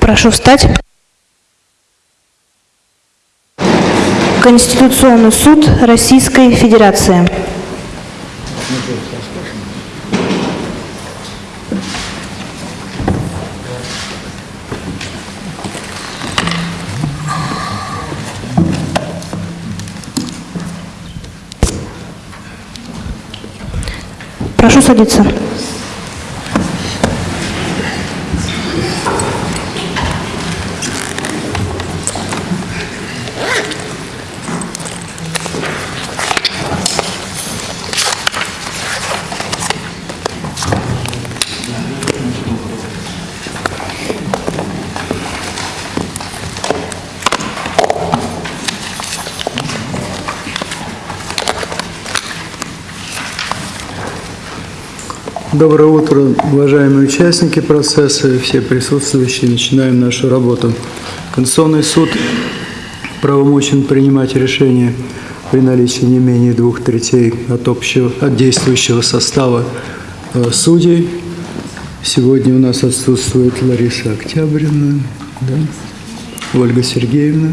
Прошу встать. Конституционный суд Российской Федерации. Прошу садиться. Доброе утро, уважаемые участники процесса и все присутствующие. Начинаем нашу работу. Конституционный суд правомочен принимать решения при наличии не менее двух третей от, общего, от действующего состава э, судей. Сегодня у нас отсутствует Лариса Октябрина, да? Ольга Сергеевна.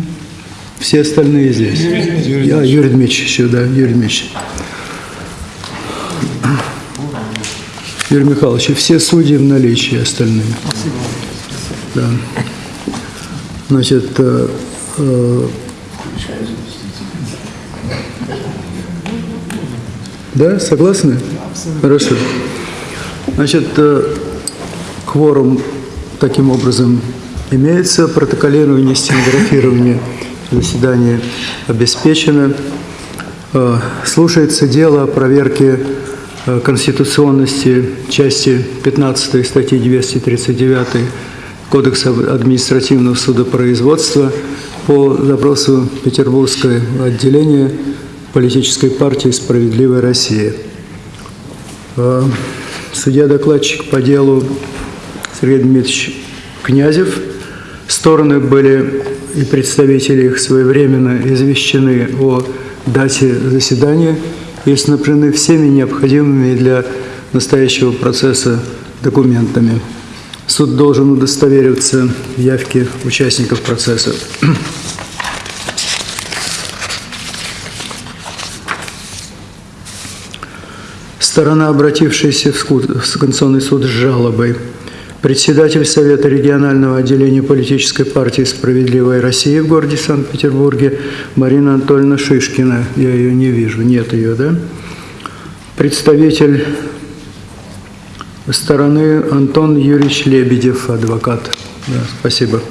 Все остальные здесь. Юрий, а, Юрий Дмитриевич еще, да, Юрий Дмитриевич. Юрий Михайлович, все судьи в наличии остальные. Да. Значит, э, э, да, согласны? Хорошо. Значит, э, кворум таким образом имеется, протоколирование, стенографирование заседания обеспечено. Э, слушается дело о проверке конституционности части 15 статьи 239 Кодекса административного судопроизводства по запросу Петербургского отделения политической партии «Справедливая Россия». Э, судья-докладчик по делу Сергей Дмитриевич Князев. Стороны были и представители их своевременно извещены о дате заседания – и снабжены всеми необходимыми для настоящего процесса документами. Суд должен удостовериваться в явке участников процесса. Сторона, обратившаяся в Конституционный суд с жалобой, председатель Совета регионального отделения политической партии «Справедливая Россия» в городе Санкт-Петербурге Марина Анатольевна Шишкина. Я ее не вижу, нет ее, да? Представитель стороны Антон Юрьевич Лебедев, адвокат. Да, спасибо.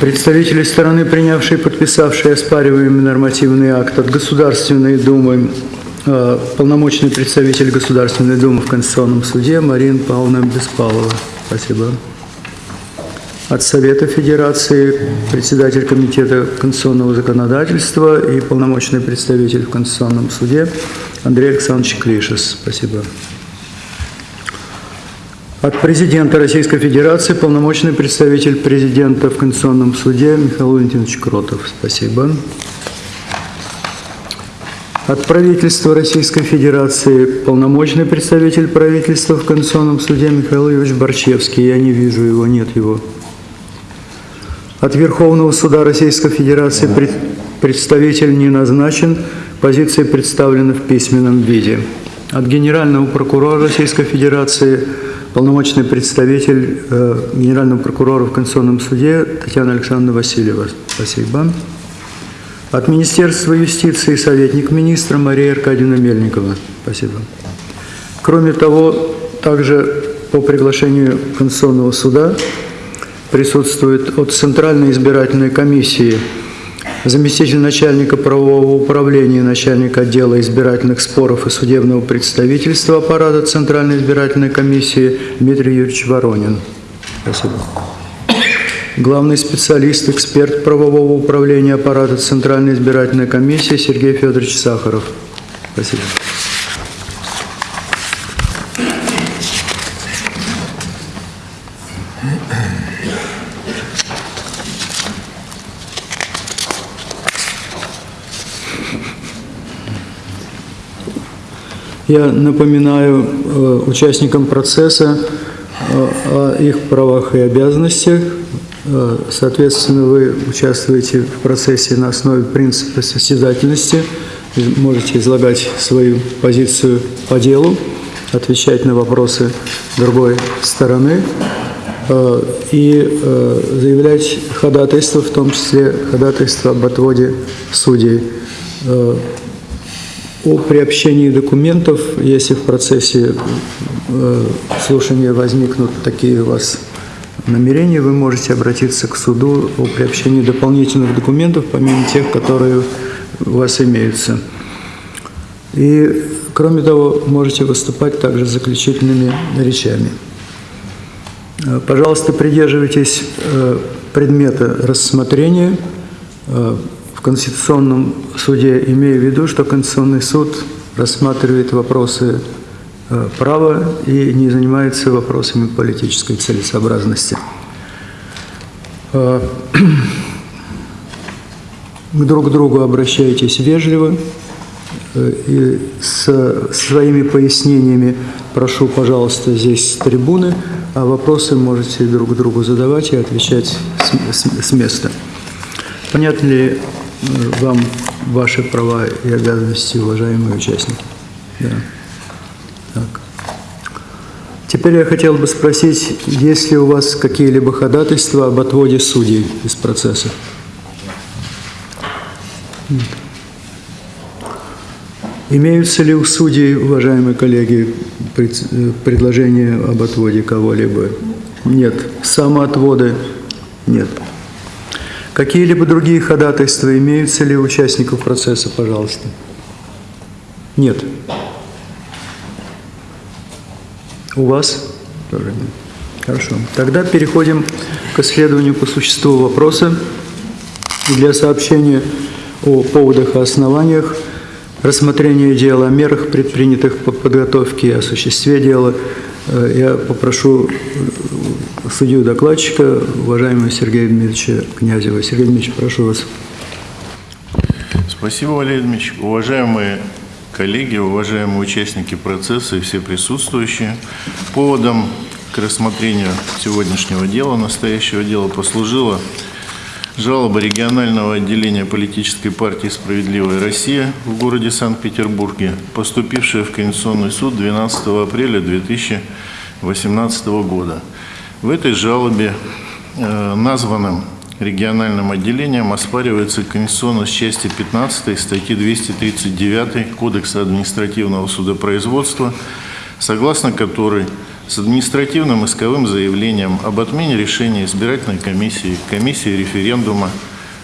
Представители стороны, принявшие и подписавшие оспариваемый нормативный акт от Государственной Думы полномочный представитель Государственной Думы в Конституционном суде Марина Павловна Беспалова. Спасибо. От Совета Федерации председатель Комитета конституционного законодательства и полномочный представитель в Конституционном суде Андрей Александрович Клишес. Спасибо. От президента Российской Федерации полномочный представитель президента в Конституционном суде Михаил Валентинович Кротов. Спасибо. От правительства Российской Федерации полномочный представитель правительства в Конституционном суде Михаил Ильич Борчевский. Я не вижу его, нет его. От Верховного суда Российской Федерации пред, представитель не назначен, позиции представлены в письменном виде. От Генерального прокурора Российской Федерации полномочный представитель э, Генерального прокурора в Конституционном суде Татьяна Александровна Васильева. Спасибо. От Министерства юстиции советник министра Мария Аркадьевна Мельникова. Спасибо. Кроме того, также по приглашению Конституционного суда присутствует от Центральной избирательной комиссии заместитель начальника правового управления, начальник отдела избирательных споров и судебного представительства аппарата Центральной избирательной комиссии Дмитрий Юрьевич Воронин. Спасибо главный специалист, эксперт правового управления аппарата Центральной избирательной комиссии Сергей Федорович Сахаров. Спасибо. Я напоминаю э, участникам процесса э, о их правах и обязанностях. Э, Соответственно, вы участвуете в процессе на основе принципа состязательности. Можете излагать свою позицию по делу, отвечать на вопросы другой стороны э, и э, заявлять ходатайство, в том числе ходатайство об отводе судей. О приобщении документов, если в процессе слушания возникнут такие у вас намерения, вы можете обратиться к суду о приобщении дополнительных документов, помимо тех, которые у вас имеются. И, кроме того, можете выступать также заключительными речами. Э, Пожалуйста, придерживайтесь э, предмета рассмотрения э, в Конституционном суде, имея в виду, что Конституционный суд рассматривает вопросы права и не занимается вопросами политической целесообразности. Э, К друг другу обращайтесь вежливо э, и с своими пояснениями прошу, пожалуйста, здесь с трибуны, а вопросы можете друг другу задавать и отвечать с- с- с места. Понятны ли э, вам ваши права и обязанности, уважаемые участники? Да. Так. Теперь я хотел бы спросить, есть ли у вас какие-либо ходатайства об отводе судей из процесса? Имеются ли у судей, уважаемые коллеги, пред- предложения об отводе кого-либо? Нет. Самоотводы? Нет. Какие-либо другие ходатайства имеются ли у участников процесса, пожалуйста? Нет. У вас? Тоже нет. Хорошо. Тогда переходим к исследованию по существу вопроса. И для сообщения о поводах и основаниях рассмотрения дела, о мерах, предпринятых по подготовке и осуществе дела, э, я попрошу э, судью докладчика, уважаемого Сергея Дмитриевича Князева. Сергей Дмитриевич, прошу вас. Спасибо, Валерий Дмитриевич. Уважаемые коллеги, уважаемые участники процесса и все присутствующие, поводом к рассмотрению сегодняшнего дела, настоящего дела, послужила жалоба регионального отделения политической партии «Справедливая Россия» в городе Санкт-Петербурге, поступившая в Конституционный суд 12 апреля 2018 года. В этой жалобе э, названным региональным отделением оспаривается конституционность части 15 статьи 239 Кодекса административного судопроизводства, согласно которой с административным исковым заявлением об отмене решения избирательной комиссии, комиссии референдума,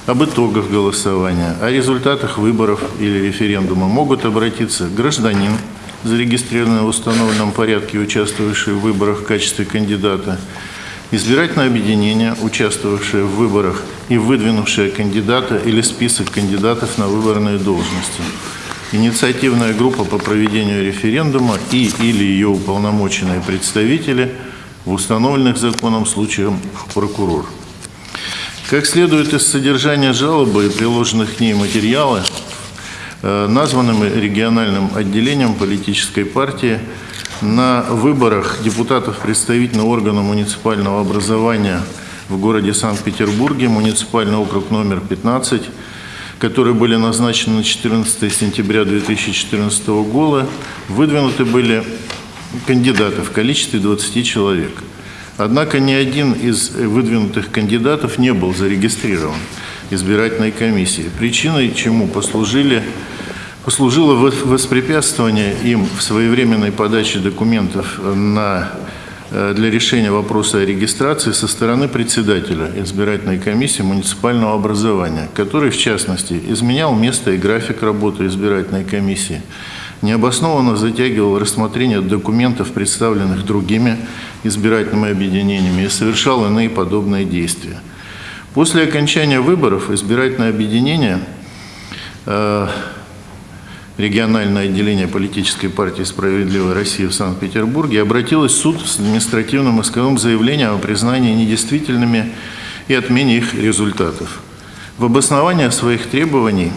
об итогах голосования, о результатах выборов или референдума могут обратиться гражданин, зарегистрированный в установленном порядке, участвовавший в выборах в качестве кандидата, избирательное объединение, участвовавшее в выборах и выдвинувшее кандидата или список кандидатов на выборные должности, инициативная группа по проведению референдума и или ее уполномоченные представители в установленных законом случаях прокурор. Как следует из содержания жалобы и приложенных к ней материала, э, названным региональным отделением политической партии на выборах депутатов представительного органа муниципального образования в городе Санкт-Петербурге, муниципальный округ номер 15, которые были назначены на 14 сентября 2014 года, выдвинуты были кандидаты в количестве 20 человек. Однако ни один из выдвинутых кандидатов не был зарегистрирован избирательной комиссией, причиной чему послужили послужило во- воспрепятствование им в своевременной подаче документов на, э, для решения вопроса о регистрации со стороны председателя избирательной комиссии муниципального образования, который, в частности, изменял место и график работы избирательной комиссии, необоснованно затягивал рассмотрение документов, представленных другими избирательными объединениями, и совершал иные подобные действия. После окончания выборов избирательное объединение э, региональное отделение политической партии «Справедливая Россия» в Санкт-Петербурге обратилось в суд с административным исковым заявлением о признании недействительными и отмене их результатов. В обосновании своих требований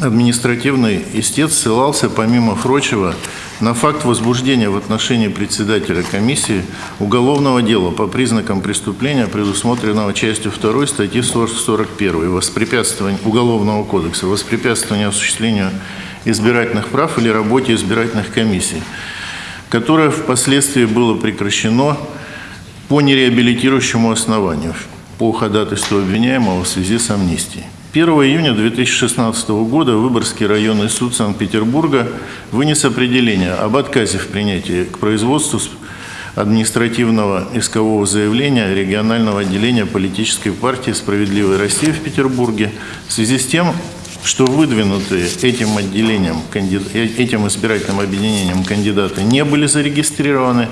административный истец ссылался, помимо прочего, на факт возбуждения в отношении председателя комиссии уголовного дела по признакам преступления, предусмотренного частью 2 статьи 41 воспрепятствования Уголовного кодекса, воспрепятствования осуществлению избирательных прав или работе избирательных комиссий, которое впоследствии было прекращено по нереабилитирующему основанию по ходатайству обвиняемого в связи с амнистией. 1 июня 2016 года Выборгский районный суд Санкт-Петербурга вынес определение об отказе в принятии к производству административного искового заявления регионального отделения политической партии «Справедливая Россия» в Петербурге. В связи с тем, что выдвинутые этим отделением, э- этим избирательным объединением кандидаты не были зарегистрированы,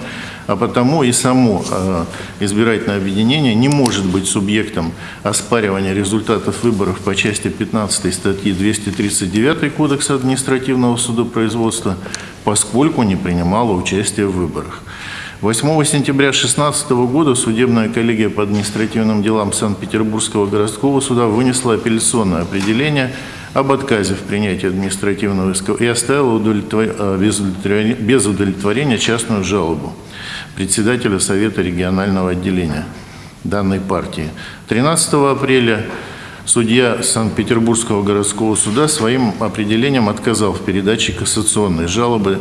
а потому и само э, избирательное объединение не может быть субъектом оспаривания результатов выборов по части 15 статьи 239 Кодекса административного судопроизводства, поскольку не принимало участие в выборах. 8 сентября 2016 года судебная коллегия по административным делам Санкт-Петербургского городского суда вынесла апелляционное определение об отказе в принятии административного иска и оставила э, без удовлетворения- без удовлетворения частную жалобу председателя Совета регионального отделения данной партии. 13 апреля судья Санкт-Петербургского городского суда своим определением отказал в передаче кассационной жалобы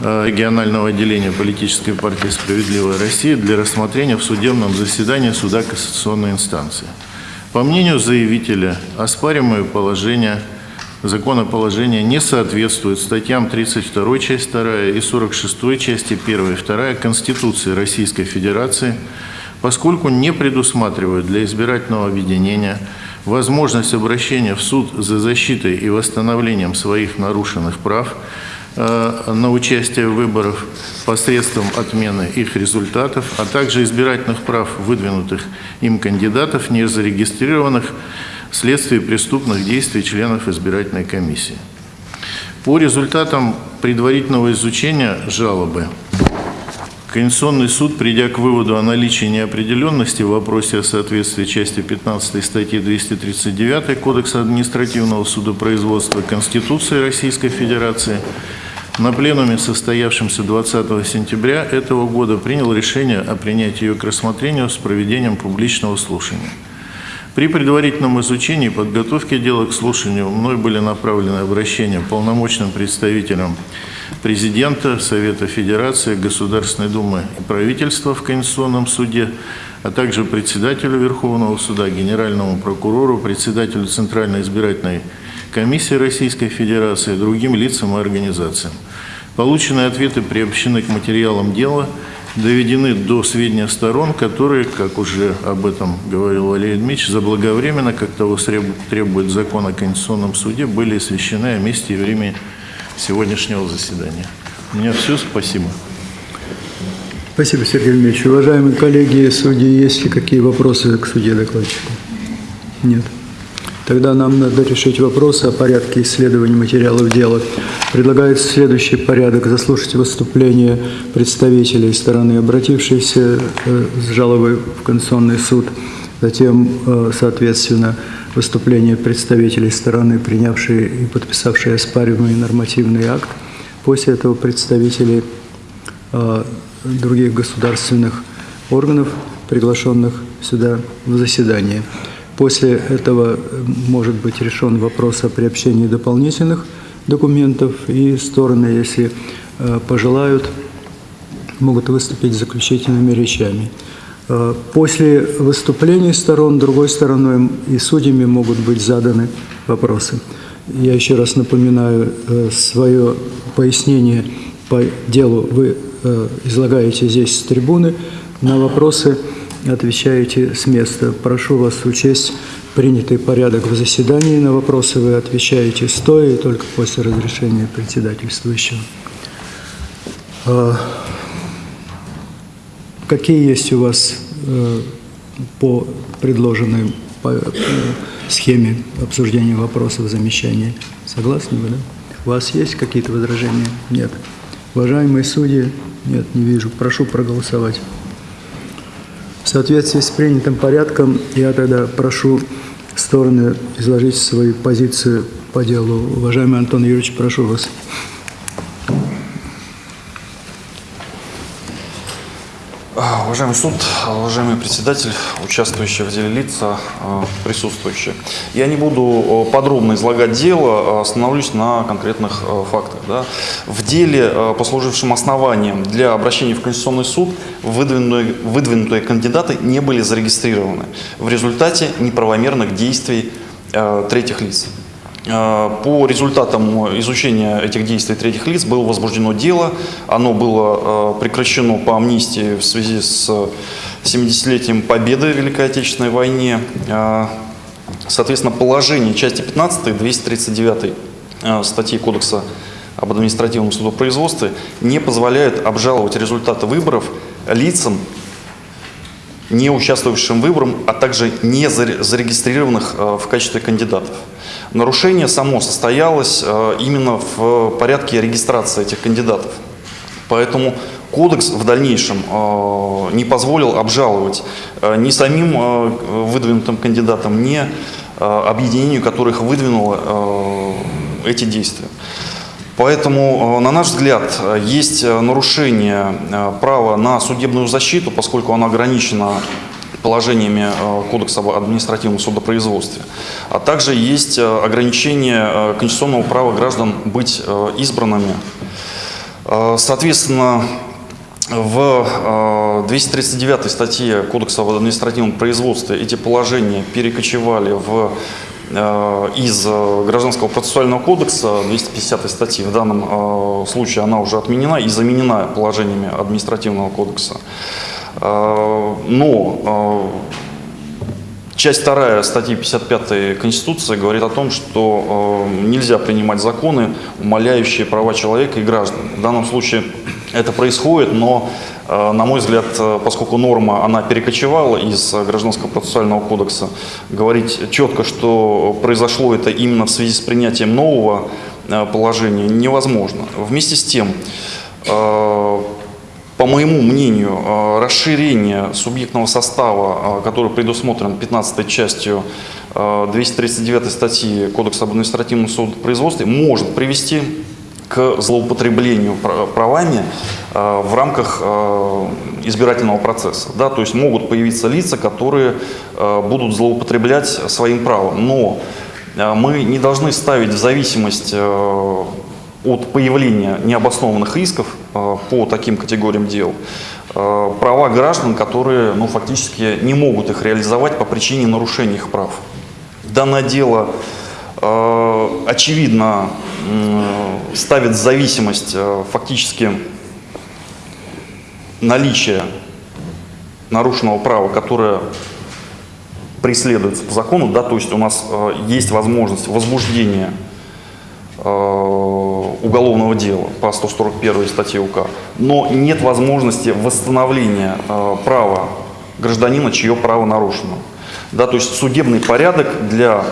э, регионального отделения политической партии «Справедливая Россия» для рассмотрения в судебном заседании суда кассационной инстанции. По мнению заявителя, оспариваемое положение законоположение не соответствует статьям 32 часть 2 и 46 части 1 и 2 Конституции Российской Федерации, поскольку не предусматривают для избирательного объединения возможность обращения в суд за защитой и восстановлением своих нарушенных прав на участие в выборах посредством отмены их результатов, а также избирательных прав выдвинутых им кандидатов, не зарегистрированных вследствие преступных действий членов избирательной комиссии. По результатам предварительного изучения жалобы Конституционный суд, придя к выводу о наличии неопределенности в вопросе о соответствии части 15 статьи 239 Кодекса административного судопроизводства Конституции Российской Федерации, на пленуме, состоявшемся 20 сентября этого года, принял решение о принятии ее к рассмотрению с проведением публичного слушания. При предварительном изучении и подготовке дела к слушанию мной были направлены обращения полномочным представителям президента, Совета Федерации, Государственной Думы и правительства в Конституционном суде, а также председателю Верховного суда, генеральному прокурору, председателю Центральной избирательной комиссии Российской Федерации, другим лицам и организациям. Полученные ответы приобщены к материалам дела, доведены до сведения сторон, которые, как уже об этом говорил Валерий Дмитриевич, заблаговременно, как того требует закон о Конституционном суде, были освещены о месте и времени сегодняшнего заседания. У меня все, спасибо. Спасибо, Сергей Ильич. Уважаемые коллеги, судьи, есть ли какие вопросы к судье докладчику? Нет. Тогда нам надо решить вопросы о порядке исследования материалов дела. Предлагается следующий порядок. Заслушать выступление представителей стороны, обратившейся э, с жалобой в Конституционный суд. Затем, э, соответственно, выступление представителей стороны, принявшей и подписавшей оспариваемый нормативный акт. После этого представители э, других государственных органов, приглашенных сюда в заседание. После этого э, может быть решен вопрос о приобщении дополнительных документов, и стороны, если э, пожелают, могут выступить заключительными речами. Э, После выступлений сторон, другой стороной и судьями могут быть заданы вопросы. Я еще раз напоминаю, свое пояснение по делу вы излагаете здесь с трибуны, на вопросы отвечаете с места. Прошу вас учесть принятый порядок в заседании. На вопросы вы отвечаете стоя и только после разрешения председательствующего. Э, Какие есть у вас э, по предложенной э, схеме обсуждения вопросов, замечания? Согласны вы, да? У вас есть какие-то возражения? Нет. Уважаемые судьи? Нет, не вижу. Прошу проголосовать. В соответствии с принятым порядком я тогда прошу стороны изложить свою позицию по делу. Уважаемый Антон Юрьевич, прошу вас. А, Уважаемый суд, уважаемый председатель, участвующие в деле лица, а, присутствующие. Я не буду а, подробно излагать дело, а остановлюсь на конкретных а, фактах. да. В деле, послужившем основанием для обращения в Конституционный суд, выдвинутые, выдвинутые кандидаты не были зарегистрированы в результате неправомерных действий третьих лиц. Э, По результатам изучения этих действий третьих лиц было возбуждено дело. Оно было э, прекращено по амнистии в связи с 70-летием победы в Великой Отечественной войне. Э, Соответственно, положение части 15 239 э, статьи Кодекса об административном судопроизводстве не позволяют обжаловать результаты выборов лицам, не участвовавшим в выборах, а также не заре- зарегистрированных в качестве кандидатов. Нарушение само состоялось э, именно в порядке регистрации этих кандидатов. Поэтому кодекс в дальнейшем э, не позволил обжаловать э, ни самим выдвинутым кандидатам, ни объединению, которых выдвинуло э, эти действия. Поэтому, на наш взгляд, есть нарушение права на судебную защиту, поскольку оно ограничено положениями э, Кодекса об административном судопроизводстве. А также есть э, ограничение э, конституционного права граждан быть избранными. Соответственно, в э, 239 статье Кодекса об административном производстве эти положения перекочевали в, из Гражданского процессуального кодекса 250 статьи. В данном случае она уже отменена и заменена положениями административного кодекса. Э, Но э, Часть 2 статьи 55 Конституции говорит о том, что э, нельзя принимать законы, умаляющие права человека и граждан. В данном случае это происходит, но, на мой взгляд, поскольку норма, она перекочевала из Гражданского процессуального кодекса, говорить четко, что произошло это именно в связи с принятием нового положения, невозможно. Вместе с тем, по моему мнению, э, расширение субъектного состава, э, который предусмотрен 15 частью э, 239 статьи Кодекса об административном судопроизводстве, может привести к злоупотреблению пра- правами э, в рамках э, избирательного процесса. Да, то есть могут появиться лица, которые э, будут злоупотреблять своим правом. Но э, мы не должны ставить в зависимость э, от появления необоснованных исков э, по таким категориям дел э, права граждан, которые ну, фактически не могут их реализовать по причине нарушения их прав. Данное дело э, очевидно ставит зависимость фактически наличие нарушенного права, которое преследуется по закону, да, то есть у нас есть возможность возбуждения уголовного дела по 141 статье УК, но нет возможности восстановления э, права гражданина, чье право нарушено. Да, то есть судебный порядок для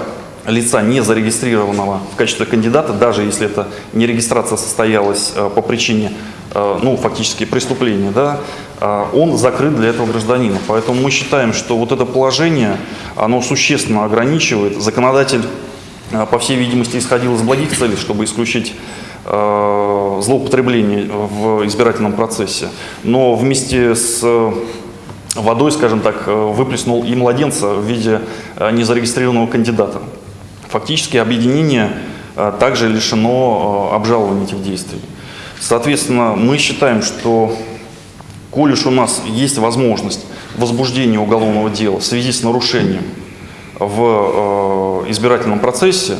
лица, не зарегистрированного в качестве кандидата, даже если это не регистрация состоялась э, по причине, э, ну, фактически преступления, да, э, он закрыт для этого гражданина. Поэтому мы считаем, что вот это положение, оно существенно ограничивает. Законодатель э, по всей видимости, исходил из благих целей, чтобы исключить э, злоупотребление в избирательном процессе. Но вместе с э, водой, скажем так, э, выплеснул и младенца в виде э, незарегистрированного кандидата. Фактически объединение э, также лишено э, обжалования этих действий. Соответственно, мы считаем, что коль уж у нас есть возможность возбуждения уголовного дела в связи с нарушением в э, избирательном процессе,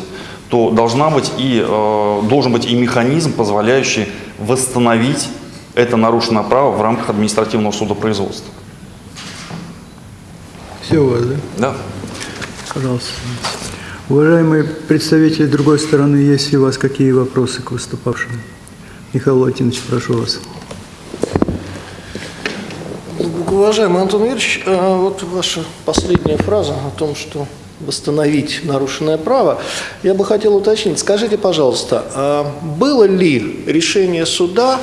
то должна быть и, э, должен быть и механизм, позволяющий восстановить это нарушенное право в рамках административного судопроизводства. Все у вас, да? Да. Пожалуйста. Уважаемые представители другой стороны, есть ли у вас какие вопросы к выступавшим? Михаил Владимирович, прошу вас. Уважаемый Антон Юрьевич, э, вот ваша последняя фраза о том, что восстановить нарушенное право, я бы хотел уточнить. Скажите, пожалуйста, а было ли решение суда,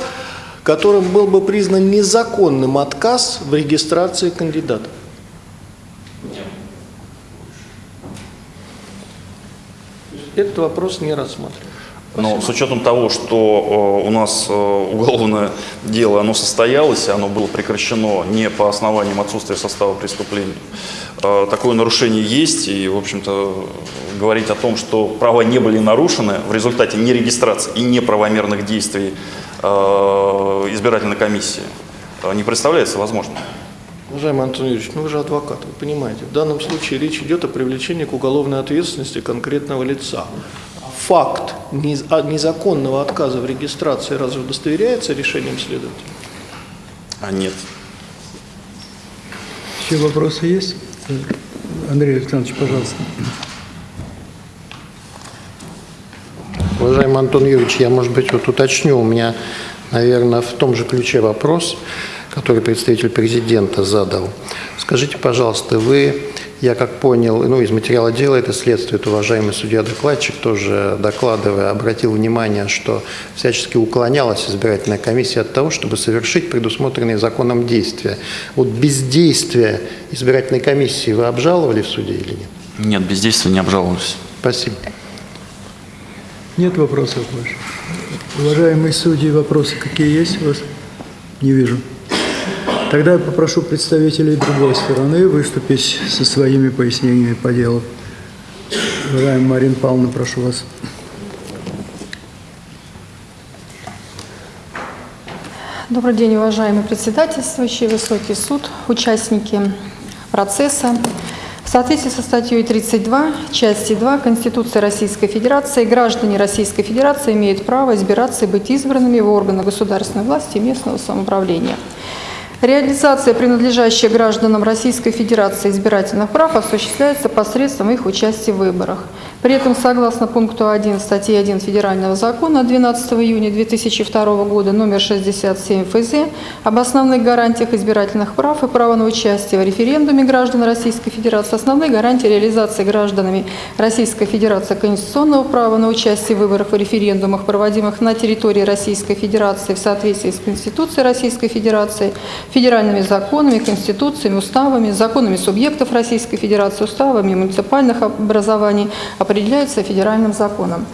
которым был бы признан незаконным отказ в регистрации кандидата? этот вопрос не Но с учетом того, что э, у нас э, уголовное дело, оно состоялось, оно было прекращено не по основаниям отсутствия состава преступления, э, такое нарушение есть, и, в общем-то, говорить о том, что права не были нарушены в результате нерегистрации и неправомерных действий избирательной комиссии, не представляется возможным. Уважаемый Антон Юрьевич, ну вы же адвокат, вы понимаете, в данном случае речь идет о привлечении к уголовной ответственности конкретного лица. Факт а- незаконного отказа в регистрации разве удостоверяется решением следователя? А нет. Еще вопросы есть? Андрей Александрович, пожалуйста. Уважаемый Антон Юрьевич, я, может быть, вот уточню. У меня, наверное, в том же ключе вопрос, который представитель президента задал. Скажите, пожалуйста, вы, я как понял, ну, из материала дела это следствует, уважаемый судья-докладчик, тоже докладывая, обратил внимание, что всячески уклонялась избирательная комиссия от того, чтобы совершить предусмотренные законом действия. Вот бездействие избирательной комиссии вы обжаловали в суде или нет? Нет, бездействия не обжаловались. Спасибо. Нет вопросов больше? Уважаемые судьи, вопросы какие есть у вас? Не вижу. Тогда я попрошу представителей другой стороны выступить со своими пояснениями по делу. Уважаемая Марина Павловна, прошу вас. Добрый день, уважаемый председательствующий, высокий суд, участники процесса. В соответствии со статьей 32, части 2 Конституции Российской Федерации, граждане Российской Федерации имеют право избираться и быть избранными в органы государственной власти и местного самоуправления. Реализация принадлежащих гражданам Российской Федерации избирательных прав осуществляется посредством их участия в выборах. При этом, согласно пункту 1 статьи 1 Федерального закона 12 июня 2002 года номер 67 ФЗ об основных гарантиях избирательных прав и права на участие в референдуме граждан Российской Федерации, основные гарантии реализации гражданами Российской Федерации конституционного права на участие в выборах и референдумах, проводимых на территории Российской Федерации в соответствии с Конституцией Российской Федерации, федеральными законами, конституциями, уставами, законами субъектов Российской Федерации, уставами муниципальных образований определяются федеральным законом.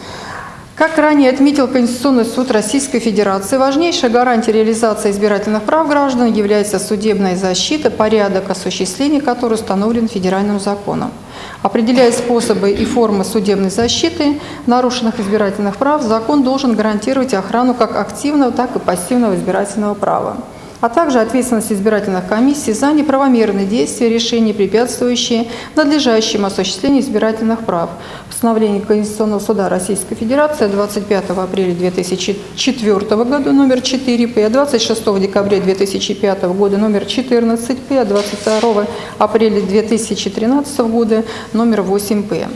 Как ранее отметил Конституционный суд Российской Федерации, важнейшая гарантия реализации избирательных прав граждан является судебная защита, порядок осуществления которой установлен федеральным законом. Определяя способы и формы судебной защиты нарушенных избирательных прав, закон должен гарантировать охрану как активного, так и пассивного избирательного права а также ответственность избирательных комиссий за неправомерные действия, решения, препятствующие надлежащему осуществлению избирательных прав. Постановление Конституционного суда Российской Федерации 25 апреля 2004 года номер 4 П, 26 декабря 2005 года номер 14 П, 22 апреля 2013 года номер 8 П.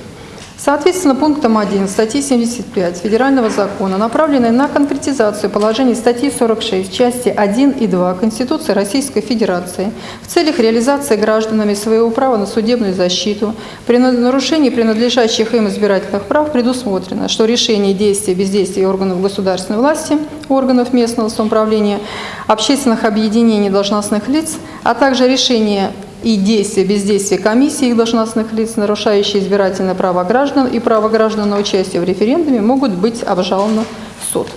Соответственно, пунктом 1 статьи 75 Федерального закона, направленной на конкретизацию положений статьи 46, части 1 и 2 Конституции Российской Федерации в целях реализации гражданами своего права на судебную защиту. При нарушении принадлежащих им избирательных прав предусмотрено, что решение действия бездействия органов государственной власти, органов местного самоуправления, общественных объединений должностных лиц, а также решение и действия бездействия комиссии их должностных лиц, нарушающие избирательное право граждан и право граждан на участие в референдуме, могут быть обжалованы в суд.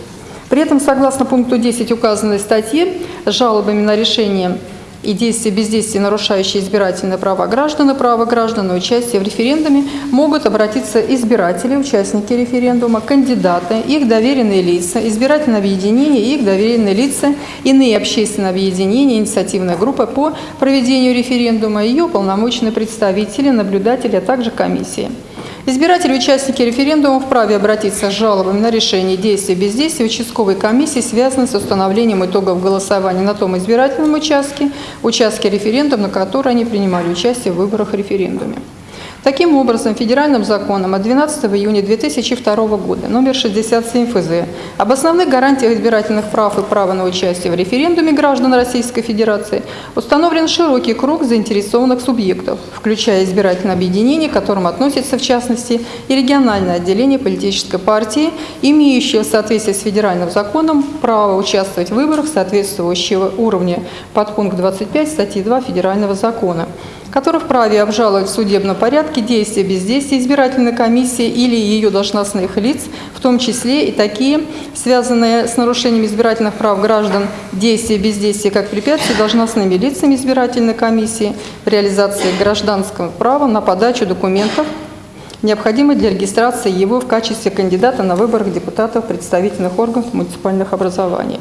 При этом, согласно пункту 10 указанной статьи, жалобами на решение и действия бездействия, нарушающие избирательные права граждан и право граждан на участие в референдуме, могут обратиться избиратели, участники референдума, кандидаты, их доверенные лица, избирательные объединения и их доверенные лица, иные общественные объединения, инициативная группа по проведению референдума, ее уполномоченные представители, наблюдатели, а также комиссии. Избиратели, участники референдума вправе обратиться с жалобами на решение действия бездействия участковой комиссии, связанной с установлением итогов голосования на том избирательном участке, участке референдума, на который они принимали участие в выборах референдуме. Таким образом, федеральным законом от 12 июня 2002 года номер 67 ФЗ об основных гарантиях избирательных прав и права на участие в референдуме граждан Российской Федерации установлен широкий круг заинтересованных субъектов, включая избирательное объединение, к которым относится в частности и региональное отделение политической партии, имеющее в соответствии с федеральным законом право участвовать в выборах соответствующего уровня. Под пункт 25 статьи 2 федерального закона который вправе обжаловать в судебном порядке действия бездействия избирательной комиссии или ее должностных лиц, в том числе и такие, связанные с нарушением избирательных прав граждан, действия бездействия как препятствия должностными лицами избирательной комиссии в реализации гражданского права на подачу документов, необходимых для регистрации его в качестве кандидата на выборах депутатов представительных органов муниципальных образований.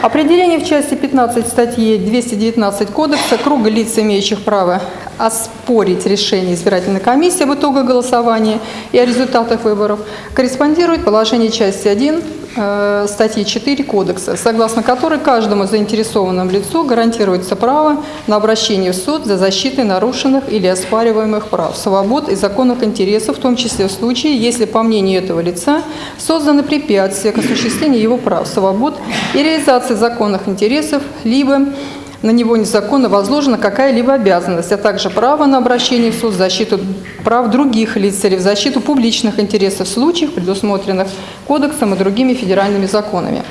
Определение в части 15 статьи 219 Кодекса круга лиц, имеющих право оспорить решение избирательной комиссии об итогах голосования и о результатах выборов, корреспондирует положение части 1 э, статьи 4 Кодекса, согласно которой каждому заинтересованному лицу гарантируется право на обращение в суд за защитой нарушенных или оспариваемых прав, свобод и законных интересов, в том числе в случае, если, по мнению этого лица, созданы препятствия к осуществлению его прав, свобод и реализации законных интересов, либо на него незаконно возложена какая-либо обязанность, а также право на обращение в суд защиту прав других лиц или в защиту публичных интересов в случаях, предусмотренных Кодексом и другими федеральными законами.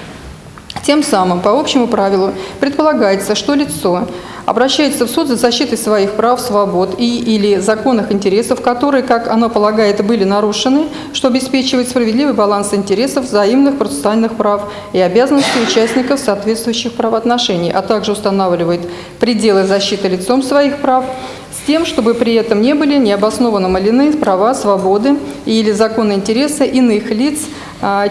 Тем самым, по общему правилу, предполагается, что лицо обращается в суд за защитой своих прав, свобод и или законных интересов, которые, как оно полагает, были нарушены, что обеспечивает справедливый баланс интересов, взаимных процессуальных прав и обязанностей участников соответствующих правоотношений, а также устанавливает пределы защиты лицом своих прав, с тем, чтобы при этом не были необоснованно малены права, свободы или законные интересы иных лиц,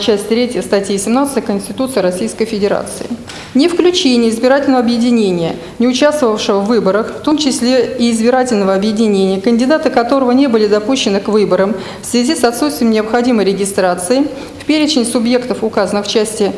часть 3 статьи 17 Конституции Российской Федерации. Не включение избирательного объединения, не участвовавшего в выборах, в том числе и избирательного объединения, кандидаты которого не были допущены к выборам в связи с отсутствием необходимой регистрации в перечень субъектов, указанных в части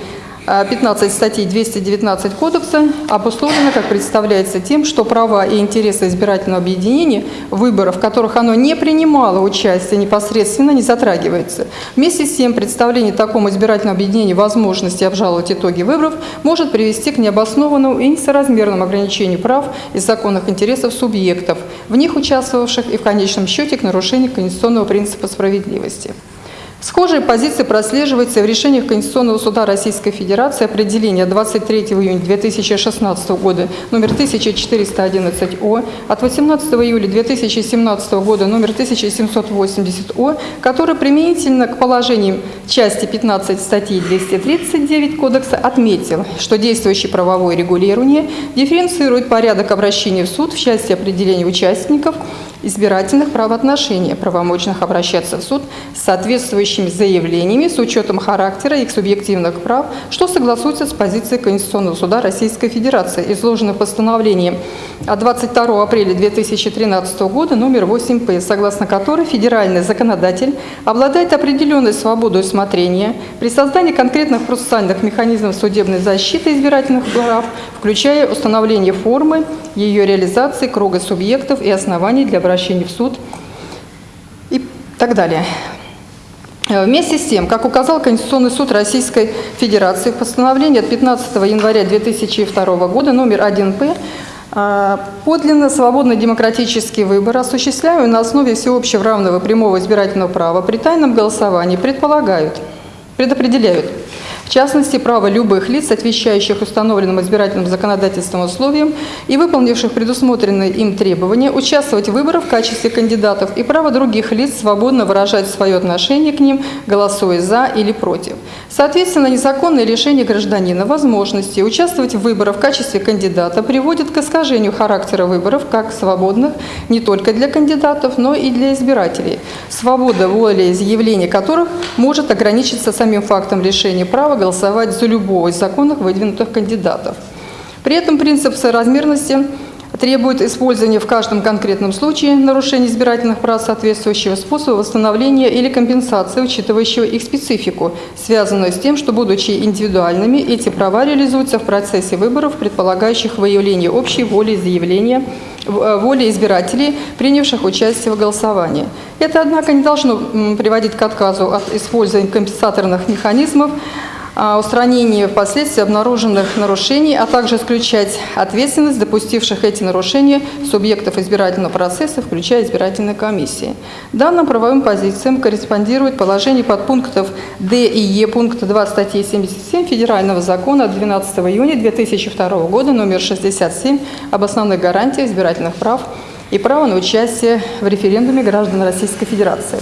15 статей 219 Кодекса обусловлено, как представляется, тем, что права и интересы избирательного объединения выборов, в которых оно не принимало участие непосредственно, не затрагивается. Вместе с тем, представление такому избирательному объединению возможности обжаловать итоги выборов может привести к необоснованному и несоразмерному ограничению прав и законных интересов субъектов, в них участвовавших и в конечном счете к нарушению конституционного принципа справедливости. Схожие позиции прослеживаются в решениях Конституционного суда Российской Федерации определения 23 июня 2016 года номер 1411О, от 18 июля 2017 года номер 1780О, который применительно к положениям части 15 статьи 239 Кодекса отметил, что действующее правовое регулирование дифференцирует порядок обращения в суд в части определения участников избирательных правоотношений, правомочных обращаться в суд с соответствующими заявлениями с учетом характера их субъективных прав, что согласуется с позицией Конституционного суда Российской Федерации, изложенной в постановлении от 22 апреля 2013 года номер 8П, согласно которой федеральный законодатель обладает определенной свободой усмотрения при создании конкретных процессуальных механизмов судебной защиты избирательных прав, включая установление формы ее реализации, круга субъектов и оснований для обращения в суд и так далее. Э, Вместе с тем, как указал Конституционный суд Российской Федерации в постановлении от 15 января 2002 года номер 1П, э, подлинно свободный демократический выбор, осуществляемый на основе всеобщего равного прямого избирательного права при тайном голосовании, предполагают, предопределяют в частности, право любых лиц, отвечающих установленным избирательным законодательством условиям и выполнивших предусмотренные им требования, участвовать в выборах в качестве кандидатов и право других лиц свободно выражать свое отношение к ним, голосуя за или против. Соответственно, незаконное лишение гражданина возможности участвовать в выборах в качестве кандидата приводит к искажению характера выборов как свободных не только для кандидатов, но и для избирателей, свобода воли изъявления которых может ограничиться самим фактом лишения права голосовать за любого из законных выдвинутых кандидатов. При этом принцип соразмерности требует использования в каждом конкретном случае нарушения избирательных прав соответствующего способа восстановления или компенсации, учитывающего их специфику, связанную с тем, что, будучи индивидуальными, эти права реализуются в процессе выборов, предполагающих выявление общей воли заявления э, воли избирателей, принявших участие в голосовании. Это, однако, не должно приводить к отказу от использования компенсаторных механизмов, устранении впоследствии обнаруженных нарушений, а также исключать ответственность допустивших эти нарушения субъектов избирательного процесса, включая избирательные комиссии. Данным правовым позициям корреспондирует положение подпунктов Д и Е пункта 2 статьи 77 Федерального закона от 12 июня 2002 года номер 67 об основных гарантиях избирательных прав и право на участие в референдуме граждан Российской Федерации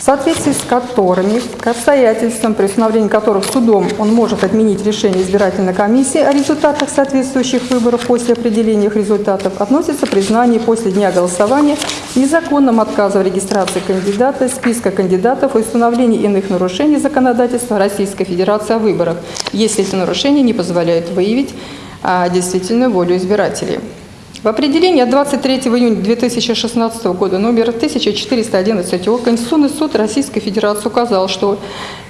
в соответствии с которыми к обстоятельствам, при установлении которых судом он может отменить решение избирательной комиссии о результатах соответствующих выборов после определения их результатов, относится признание после дня голосования незаконным отказа в регистрации кандидата, списка кандидатов и установления иных нарушений законодательства Российской Федерации о выборах, если эти нарушения не позволяют выявить а, действительную волю избирателей. В определении от 23 июня 2016 года номер 1411 ОК Конституционный суд Российской Федерации указал, что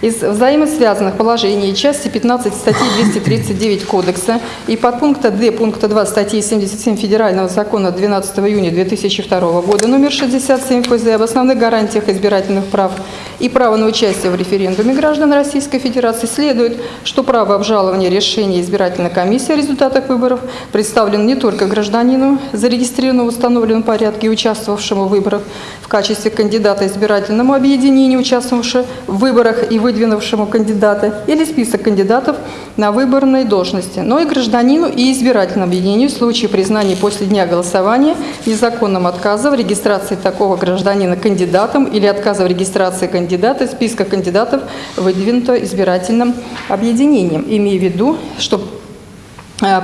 из взаимосвязанных положений части 15 статьи 239 Кодекса и подпункта Д пункта 2 статьи 77 Федерального закона 12 июня 2002 года номер 67 ФЗ об основных гарантиях избирательных прав и право на участие в референдуме граждан Российской Федерации следует, что право обжалования решения избирательной комиссии о результатах выборов представлено не только гражданину, зарегистрированному в установленном порядке и участвовавшему в выборах в качестве кандидата избирательному объединению, участвовавшему в выборах и выдвинувшему кандидата, или список кандидатов на выборной должности, но и гражданину и избирательному объединению в случае признания после дня голосования незаконным отказа в регистрации такого гражданина кандидатом или отказа в регистрации кандидата из списка кандидатов, выдвинутого избирательным объединением, имея в виду, что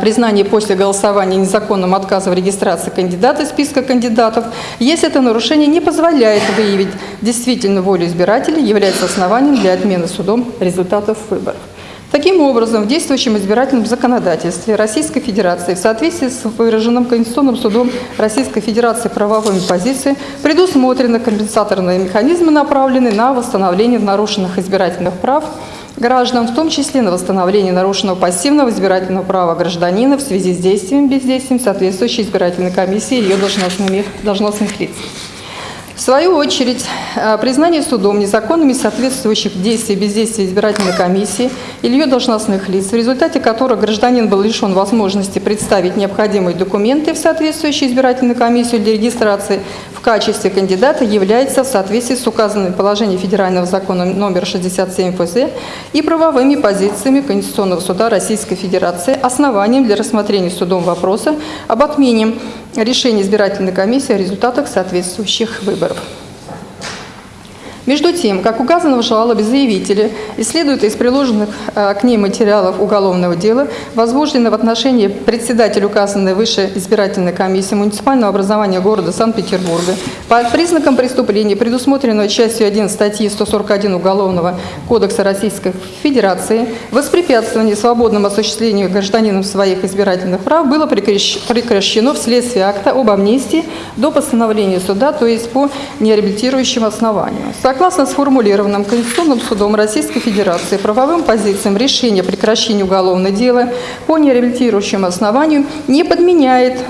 признание после голосования незаконным отказа в регистрации кандидата из списка кандидатов, если это нарушение не позволяет выявить действительно волю избирателей, является основанием для отмены судом результатов выборов. Таким образом, в действующем избирательном законодательстве Российской Федерации в соответствии с выраженным Конституционным судом Российской Федерации правовыми позициями предусмотрены компенсаторные механизмы, направленные на восстановление нарушенных избирательных прав граждан, в том числе на восстановление нарушенного пассивного избирательного права гражданина в связи с действием бездействием соответствующей избирательной комиссии и ее должностными, должностных лиц. В свою очередь, э, признание судом незаконными соответствующих действий и бездействия избирательной комиссии или ее должностных лиц, в результате которых гражданин был лишен возможности представить необходимые документы в соответствующую избирательную комиссию для регистрации в качестве кандидата, является в соответствии с указанными положениями Федерального закона номер 67 ФЗ и правовыми позициями Конституционного суда Российской Федерации основанием для рассмотрения судом вопроса об отмене решения избирательной комиссии о результатах соответствующих выборов. Между тем, как указано в жалобе заявителя и из приложенных э, к ней материалов уголовного дела, возбуждено в отношении председателя указанной выше избирательной комиссии муниципального образования города Санкт-Петербурга по признакам преступления, предусмотренного частью 1 статьи 141 Уголовного кодекса Российской Федерации, воспрепятствование свободному осуществлению гражданином своих избирательных прав было прекращ- прекращено вследствие акта об амнистии до постановления суда, то есть по нереабилитирующим основаниям. Согласно сформулированным Конституционным судом Российской Федерации правовым позициям решение о прекращении уголовного дела по нереабилитирующему основанию не подменяет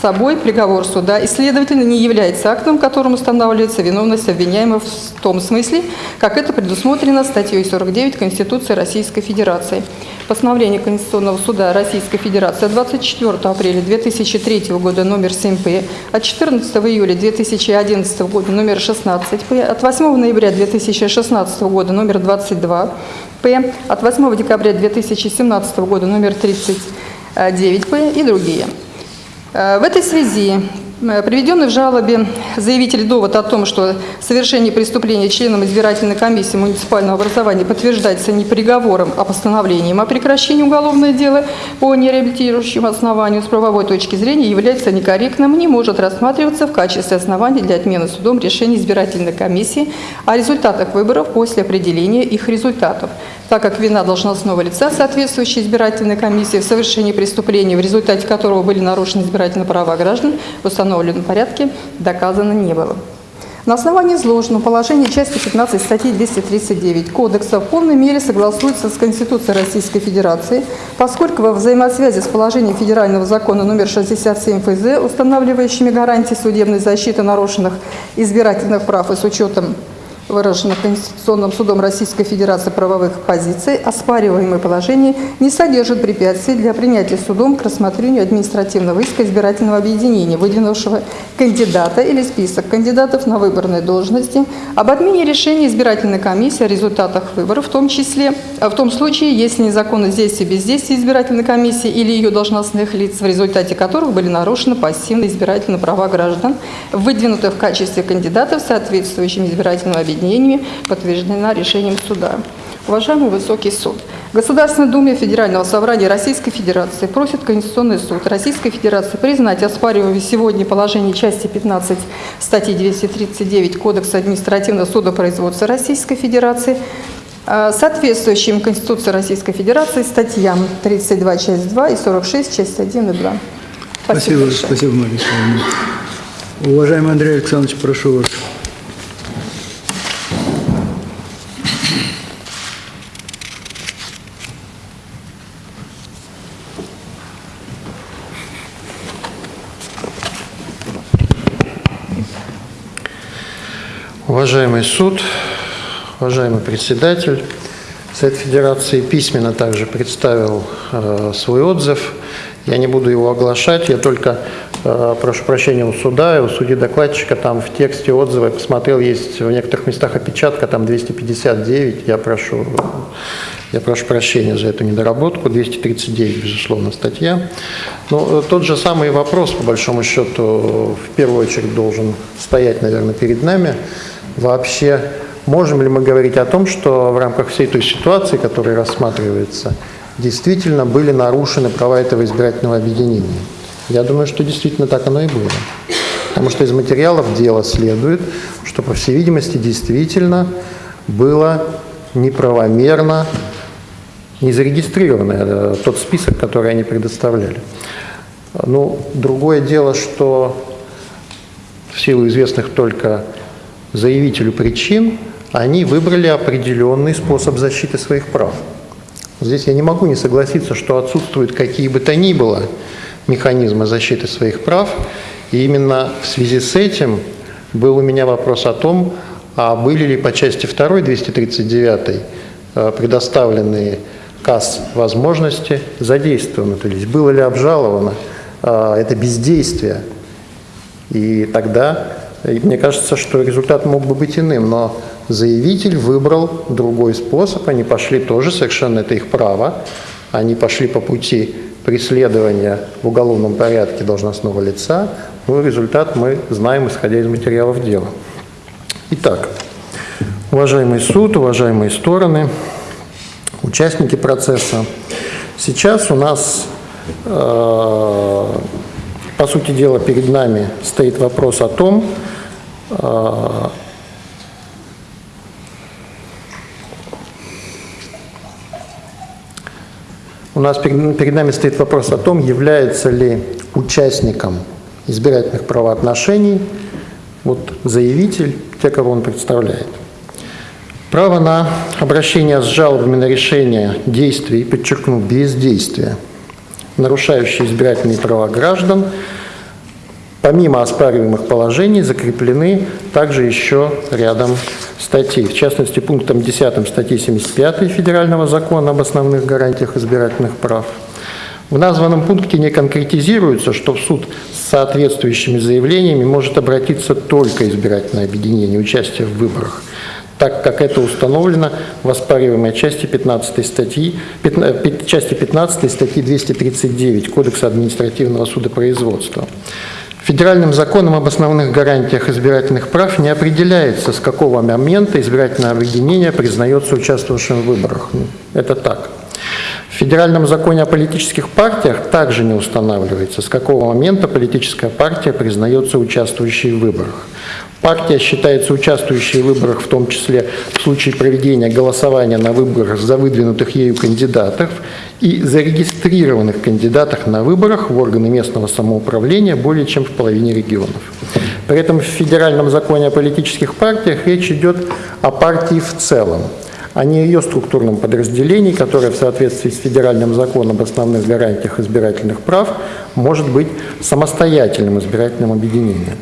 собой приговор суда и, следовательно, не является актом, которым устанавливается виновность обвиняемого в том смысле, как это предусмотрено статьей 49 Конституции Российской Федерации. Постановление Конституционного суда Российской Федерации от 24 апреля 2003 года номер 7П, от 14 июля 2011 года номер 16П, от 8 ноября 2016 года номер 22П, от 8 декабря 2017 года номер 39П и другие. Э, В этой связи приведенный в жалобе заявитель довод о том, что совершение преступления членом избирательной комиссии муниципального образования подтверждается не приговором, а постановлением о прекращении уголовного дела по нереабилитирующему основанию с правовой точки зрения является некорректным и не может рассматриваться в качестве основания для отмены судом решения избирательной комиссии о результатах выборов после определения их результатов. Так как вина должностного лица, соответствующей избирательной комиссии в совершении преступления, в результате которого были нарушены избирательные права граждан в установленном порядке, доказано не было. На основании изложенного положения части 15 статьи 239 Кодекса в полной мере согласуется с Конституцией Российской Федерации, поскольку во взаимосвязи с положением Федерального закона номер 67 ФЗ, устанавливающими гарантии судебной защиты нарушенных избирательных прав и с учетом выраженных Конституционным судом Российской Федерации правовых позиций, оспариваемое положение не содержит препятствий для принятия судом к рассмотрению административного иска избирательного объединения, выдвинувшего кандидата или список кандидатов на выборные должности, об отмене решения избирательной комиссии о результатах выборов, в том числе, а в том случае, если незаконность действия и бездействия избирательной комиссии или ее должностных лиц, в результате которых были нарушены пассивные избирательные права граждан, выдвинутых в качестве кандидатов соответствующими избирательными объединениями, подтверждена решением суда. Уважаемый Высокий суд, Государственная Дума Федерального собрания Российской Федерации просит Конституционный суд Российской Федерации признать оспариваемое сегодня положение части 15 статьи 239 Кодекса административного судопроизводства Российской Федерации э, соответствующим Конституции Российской Федерации статьям 32 часть 2 и 46 часть 1 и 2. Спасибо, большое. спасибо, Мария. Уважаемый Андрей Александрович, прошу вас. Уважаемый суд, уважаемый председатель, Совет Федерации письменно также представил э, свой отзыв. Я не буду его оглашать, я только э, прошу прощения у суда и у судьи докладчика, там в тексте отзыва, я посмотрел, есть в некоторых местах опечатка, там 259, я прошу, я прошу прощения за эту недоработку, 239, безусловно, статья. Но э, тот же самый вопрос, по большому счету, в первую очередь должен стоять, наверное, перед нами. Вообще, можем ли мы говорить о том, что в рамках всей той ситуации, которая рассматривается, действительно были нарушены права этого избирательного объединения? Я думаю, что действительно так оно и было. Потому что из материалов дела следует, что, по всей видимости, действительно было неправомерно не зарегистрировано э, тот список, который они предоставляли. Ну, другое дело, что в силу известных только заявителю причин, они выбрали определенный способ защиты своих прав. Здесь я не могу не согласиться, что отсутствуют какие бы то ни было механизмы защиты своих прав, и именно в связи с этим был у меня вопрос о том, а были ли по части 2 239 э, предоставленные КАС возможности задействованы, то есть было ли обжаловано э, это бездействие. И тогда и мне кажется, что результат мог бы быть иным, но заявитель выбрал другой способ, они пошли тоже, совершенно это их право, они пошли по пути преследования в уголовном порядке должностного лица, ну, результат мы знаем, исходя из материалов дела. Итак, уважаемый суд, уважаемые стороны, участники процесса, сейчас у нас, э, по сути дела, перед нами стоит вопрос о том, а, У нас перед, перед нами стоит вопрос о том, является ли участником избирательных правоотношений вот, заявитель, те, кого он представляет. Право на обращение с жалобами на решение действий, подчеркну, бездействия, нарушающие избирательные права граждан – Помимо оспариваемых положений закреплены также еще рядом статей. В частности, пунктом 10 статьи 75 Федерального закона об основных гарантиях избирательных прав. В названном пункте не конкретизируется, что в суд с соответствующими заявлениями может обратиться только избирательное объединение участия в выборах, так как это установлено в оспариваемой части 15 статьи, 15, части 15 статьи 239 Кодекса административного судопроизводства. Федеральным законом об основных гарантиях избирательных прав не определяется, с какого момента избирательное объединение признается участвовавшим в выборах. Это так. В Федеральном законе о политических партиях также не устанавливается, с какого момента политическая партия признается участвующей в выборах. Партия считается участвующей в выборах, в том числе в случае проведения голосования на выборах за выдвинутых ею кандидатов и зарегистрированных кандидатах на выборах в органы местного самоуправления более чем в половине регионов. При этом в Федеральном законе о политических партиях речь идет о партии в целом, а не ее структурном подразделении, которое в соответствии с Федеральным законом об основных гарантиях избирательных прав может быть самостоятельным избирательным объединением.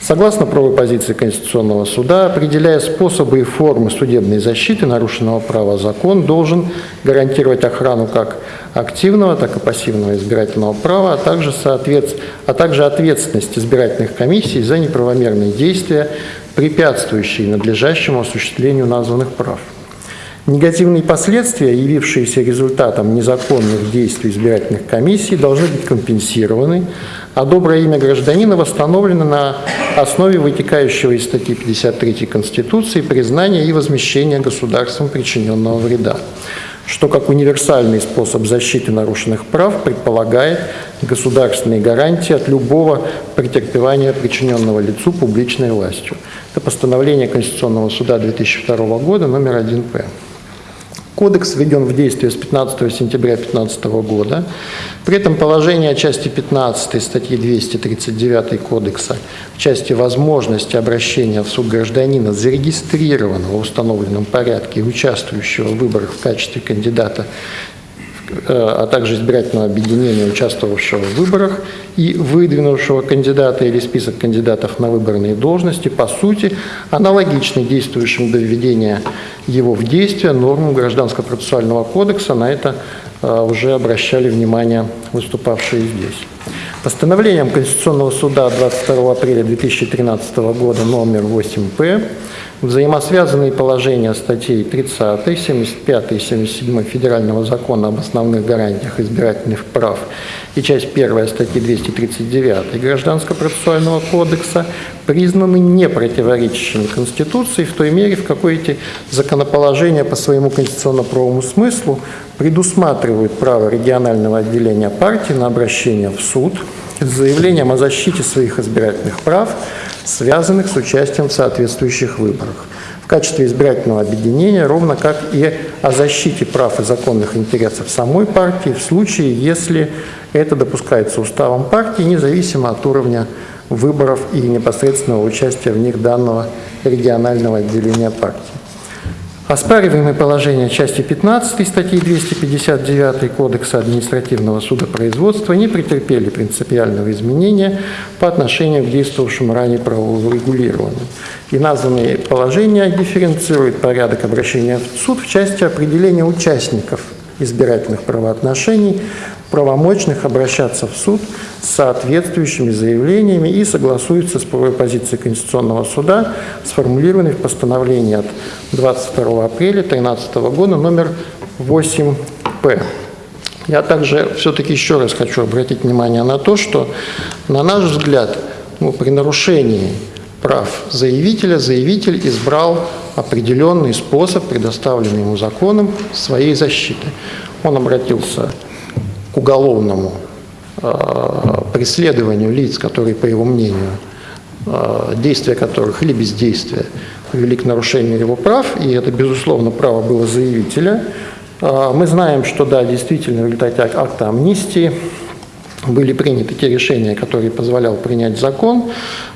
Согласно правовой позиции Конституционного суда, определяя способы и формы судебной защиты нарушенного права, закон должен гарантировать охрану как активного, так и пассивного избирательного права, а также, соответ... а также ответственность избирательных комиссий за неправомерные действия, препятствующие надлежащему осуществлению названных прав. Негативные последствия, явившиеся результатом незаконных действий избирательных комиссий, должны быть компенсированы, а доброе имя гражданина восстановлено на основе вытекающего из статьи 53 Конституции признания и возмещения государством причиненного вреда, что как универсальный способ защиты нарушенных прав предполагает государственные гарантии от любого претерпевания причиненного лицу публичной властью. Это постановление Конституционного суда 2002 года номер 1П. Кодекс введен в действие с 15 сентября 2015 года. При этом положение части 15 статьи 239 Кодекса в части возможности обращения в суд гражданина, зарегистрированного в установленном порядке и участвующего в выборах в качестве кандидата а также избирательного объединения, участвовавшего в выборах и выдвинувшего кандидата или список кандидатов на выборные должности, по сути, аналогичны действующим до введения его в действие нормам Гражданского процессуального кодекса. На это уже обращали внимание выступавшие здесь. Постановлением Конституционного суда 22 апреля 2013 года номер 8П взаимосвязанные положения статей 30, 75 и 77 Федерального закона об основных гарантиях избирательных прав и часть 1 статьи 239 Гражданского процессуального кодекса признаны не противоречащими Конституции в той мере, в какой эти законоположения по своему конституционно-правовому смыслу предусматривают право регионального отделения партии на обращение в суд с заявлением о защите своих избирательных прав, связанных с участием в соответствующих выборах в качестве избирательного объединения, ровно как и о защите прав и законных интересов самой партии в случае, если это допускается уставом партии, независимо от уровня выборов и непосредственного участия в них данного регионального отделения партии. Оспариваемые положения части 15 статьи 259 Кодекса административного судопроизводства не претерпели принципиального изменения по отношению к действовавшему ранее правовому регулированию. И названные положения дифференцируют порядок обращения в суд в части определения участников избирательных правоотношений, правомочных обращаться в суд с соответствующими заявлениями и согласуются с правовой позицией Конституционного суда, сформулированной в постановлении от 22 апреля 2013 года номер 8П. Я также все-таки еще раз хочу обратить внимание на то, что, на наш взгляд, ну, при нарушении прав заявителя, заявитель избрал определенный способ, предоставленный ему законом, своей защиты. Он обратился к уголовному э, преследованию лиц, которые, по его мнению, э, действия которых или бездействия привели к нарушению его прав, и это, безусловно, право было заявителя. Э, мы знаем, что, да, действительно, в результате акта амнистии были приняты те решения, которые позволял принять закон,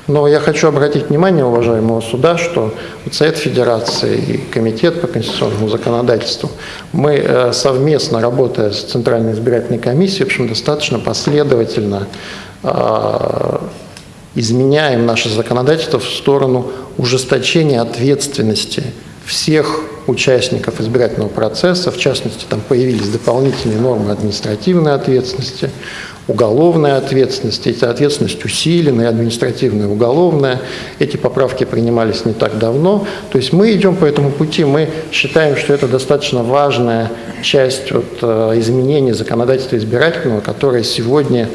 но я хочу обратить внимание уважаемого суда, что Совет Федерации и Комитет по конституционному законодательству, мы э, совместно, работая с Центральной избирательной комиссией, в общем, достаточно последовательно э, изменяем наше законодательство в сторону ужесточения ответственности всех участников избирательного процесса, в частности, там появились дополнительные нормы административной ответственности, уголовная ответственность, эта ответственность усиленная, административная, уголовная. Эти поправки принимались не так давно. То есть мы идем по этому пути, мы считаем, что это достаточно важная часть вот, э, изменения законодательства избирательного, которое сегодня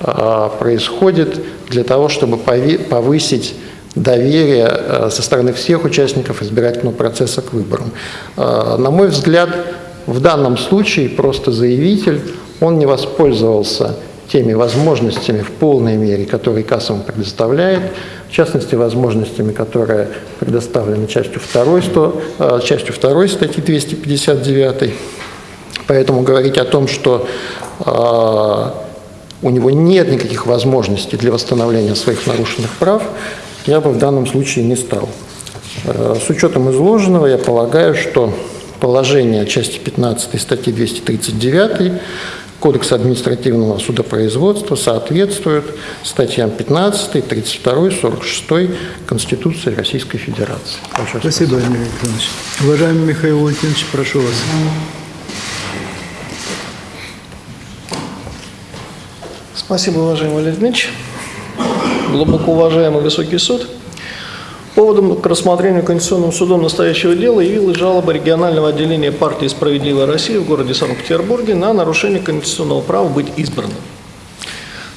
э, происходит для того, чтобы повысить доверие э, со стороны всех участников избирательного процесса к выборам. На мой взгляд, в данном случае просто заявитель, он не воспользовался теми возможностями в полной мере, которые КАС предоставляет, в частности, возможностями, которые предоставлены частью 2, 100, э, частью 2 статьи 259. Поэтому говорить о том, что э, у него нет никаких возможностей для восстановления своих нарушенных прав, я бы в данном случае не стал. Э, с учетом изложенного, я полагаю, что положение части 15 статьи 239 Кодекса административного судопроизводства соответствуют статьям 15, 32, 46 Конституции Российской Федерации. Прошу. Спасибо, Андрей Александрович. Уважаемый Михаил Валентинович, прошу вас. Спасибо, уважаемый Валерий Дмитриевич. Глубоко уважаемый Высокий суд. Поводом к рассмотрению Конституционным судом настоящего дела явилась жалоба регионального отделения партии «Справедливая Россия» в городе Санкт-Петербурге на нарушение конституционного права быть избранным.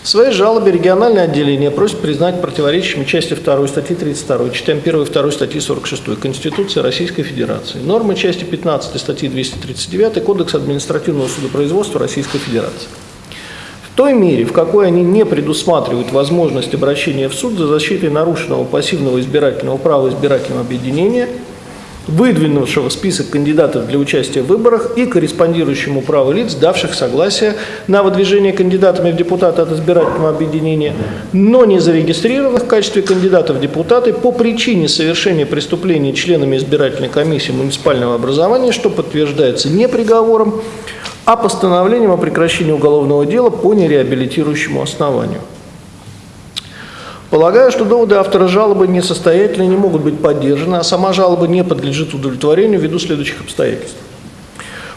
В своей жалобе региональное отделение просит признать противоречащими части 2 статьи 32, частям 1 и 2 статьи 46 Конституции Российской Федерации, нормы части 15 статьи 239 Кодекса административного судопроизводства Российской Федерации. Той мере, в какой они не предусматривают возможность обращения в суд за защитой нарушенного пассивного избирательного права избирательного объединения, выдвинувшего список кандидатов для участия в выборах и корреспондирующему праву лиц, давших согласие на выдвижение кандидатами в депутаты от избирательного объединения, но не зарегистрированных в качестве кандидатов в депутаты по причине совершения преступления членами избирательной комиссии муниципального образования, что подтверждается не приговором, а постановлением о прекращении уголовного дела по нереабилитирующему основанию. Полагаю, что доводы автора жалобы несостоятельны и не могут быть поддержаны, а сама жалоба не подлежит удовлетворению ввиду следующих обстоятельств.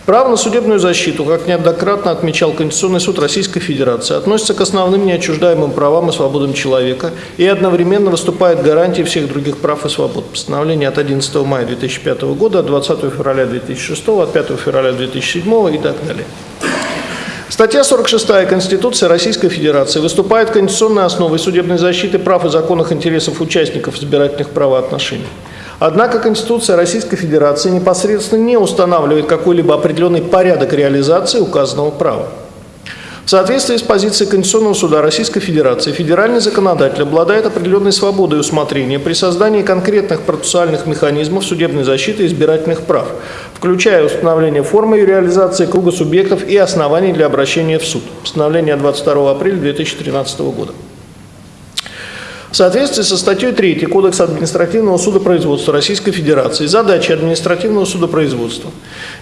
Право на судебную защиту, как неоднократно отмечал Конституционный суд Российской Федерации, относится к основным неотчуждаемым правам и свободам человека и одновременно выступает гарантией всех других прав и свобод. Постановление от 11 мая 2005 года, от 20 февраля 2006, от 5 февраля 2007 и так далее. Статья 46 Конституции Российской Федерации выступает конституционной основой судебной защиты прав и законных интересов участников избирательных правоотношений. Однако Конституция Российской Федерации непосредственно не устанавливает какой-либо определенный порядок реализации указанного права. В соответствии с позицией Конституционного суда Российской Федерации, федеральный законодатель обладает определенной свободой усмотрения при создании конкретных процессуальных механизмов судебной защиты избирательных прав, включая установление формы и реализации круга субъектов и оснований для обращения в суд. Постановление от 22 апреля 2013 года. В соответствии со статьей 3 Кодекса административного судопроизводства Российской Федерации задачей административного судопроизводства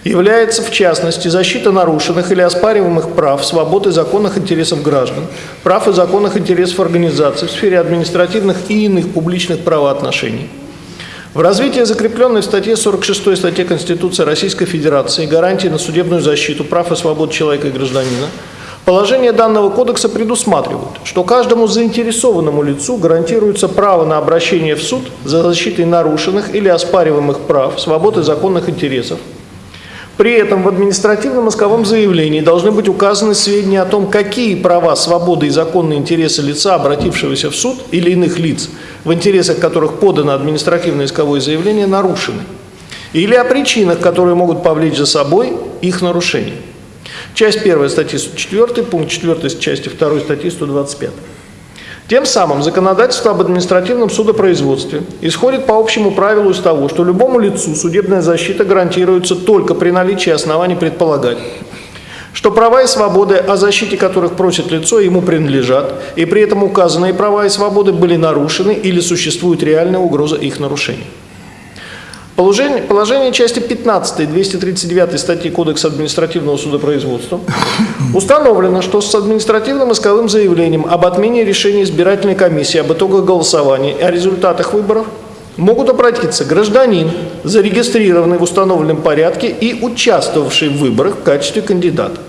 является, в частности, защита нарушенных или оспариваемых прав, свобод и законных интересов граждан, прав и законных интересов организаций в сфере административных и иных публичных правоотношений. В развитии закрепленной в статье 46 статьи Конституции Российской Федерации гарантии на судебную защиту прав и свобод человека и гражданина Положения данного кодекса предусматривают, что каждому заинтересованному лицу гарантируется право на обращение в суд за защитой нарушенных или оспариваемых прав, свобод и законных интересов. При этом в административном исковом заявлении должны быть указаны сведения о том, какие права, свободы и законные интересы лица, обратившегося в суд или иных лиц, в интересах которых подано административное исковое заявление, нарушены, или о причинах, которые могут повлечь за собой их нарушение. Часть 1 статьи 104, пункт 4 части 2 статьи 125. Тем самым законодательство об административном судопроизводстве исходит по общему правилу из того, что любому лицу судебная защита гарантируется только при наличии оснований предполагать, что права и свободы, о защите которых просит лицо, ему принадлежат, и при этом указанные права и свободы были нарушены или существует реальная угроза их нарушения. Положение, положение части 15 239 статьи Кодекса административного судопроизводства установлено, что с административным исковым заявлением об отмене решения избирательной комиссии об итогах голосования и о результатах выборов могут обратиться гражданин, зарегистрированный в установленном порядке и участвовавший в выборах в качестве кандидата.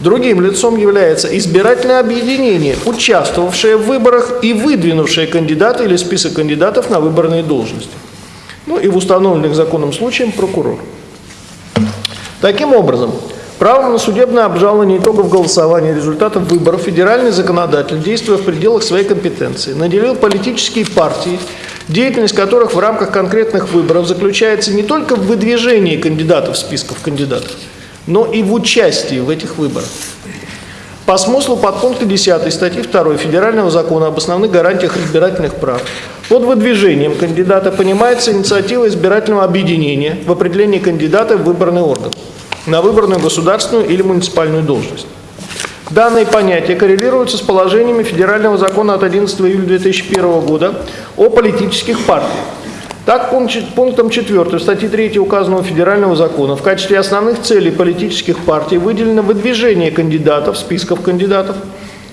Другим лицом является избирательное объединение, участвовавшее в выборах и выдвинувшее кандидата или список кандидатов на выборные должности ну и в установленных законом случаях прокурор. Таким образом, правом на судебное обжалование итогов голосования результатов выборов федеральный законодатель, действуя в пределах своей компетенции, наделил политические партии, деятельность которых в рамках конкретных выборов заключается не только в выдвижении кандидатов в списков кандидатов, но и в участии в этих выборах. По смыслу подпункта 10 статьи 2 Федерального закона об основных гарантиях избирательных прав под выдвижением кандидата понимается инициатива избирательного объединения в определении кандидата в выборный орган на выборную государственную или муниципальную должность. Данные понятия коррелируются с положениями Федерального закона от 11 июля 2001 года о политических партиях, Так, пунктом 4 статьи 3 указанного федерального закона. В качестве основных целей политических партий выделено выдвижение кандидатов, списков кандидатов,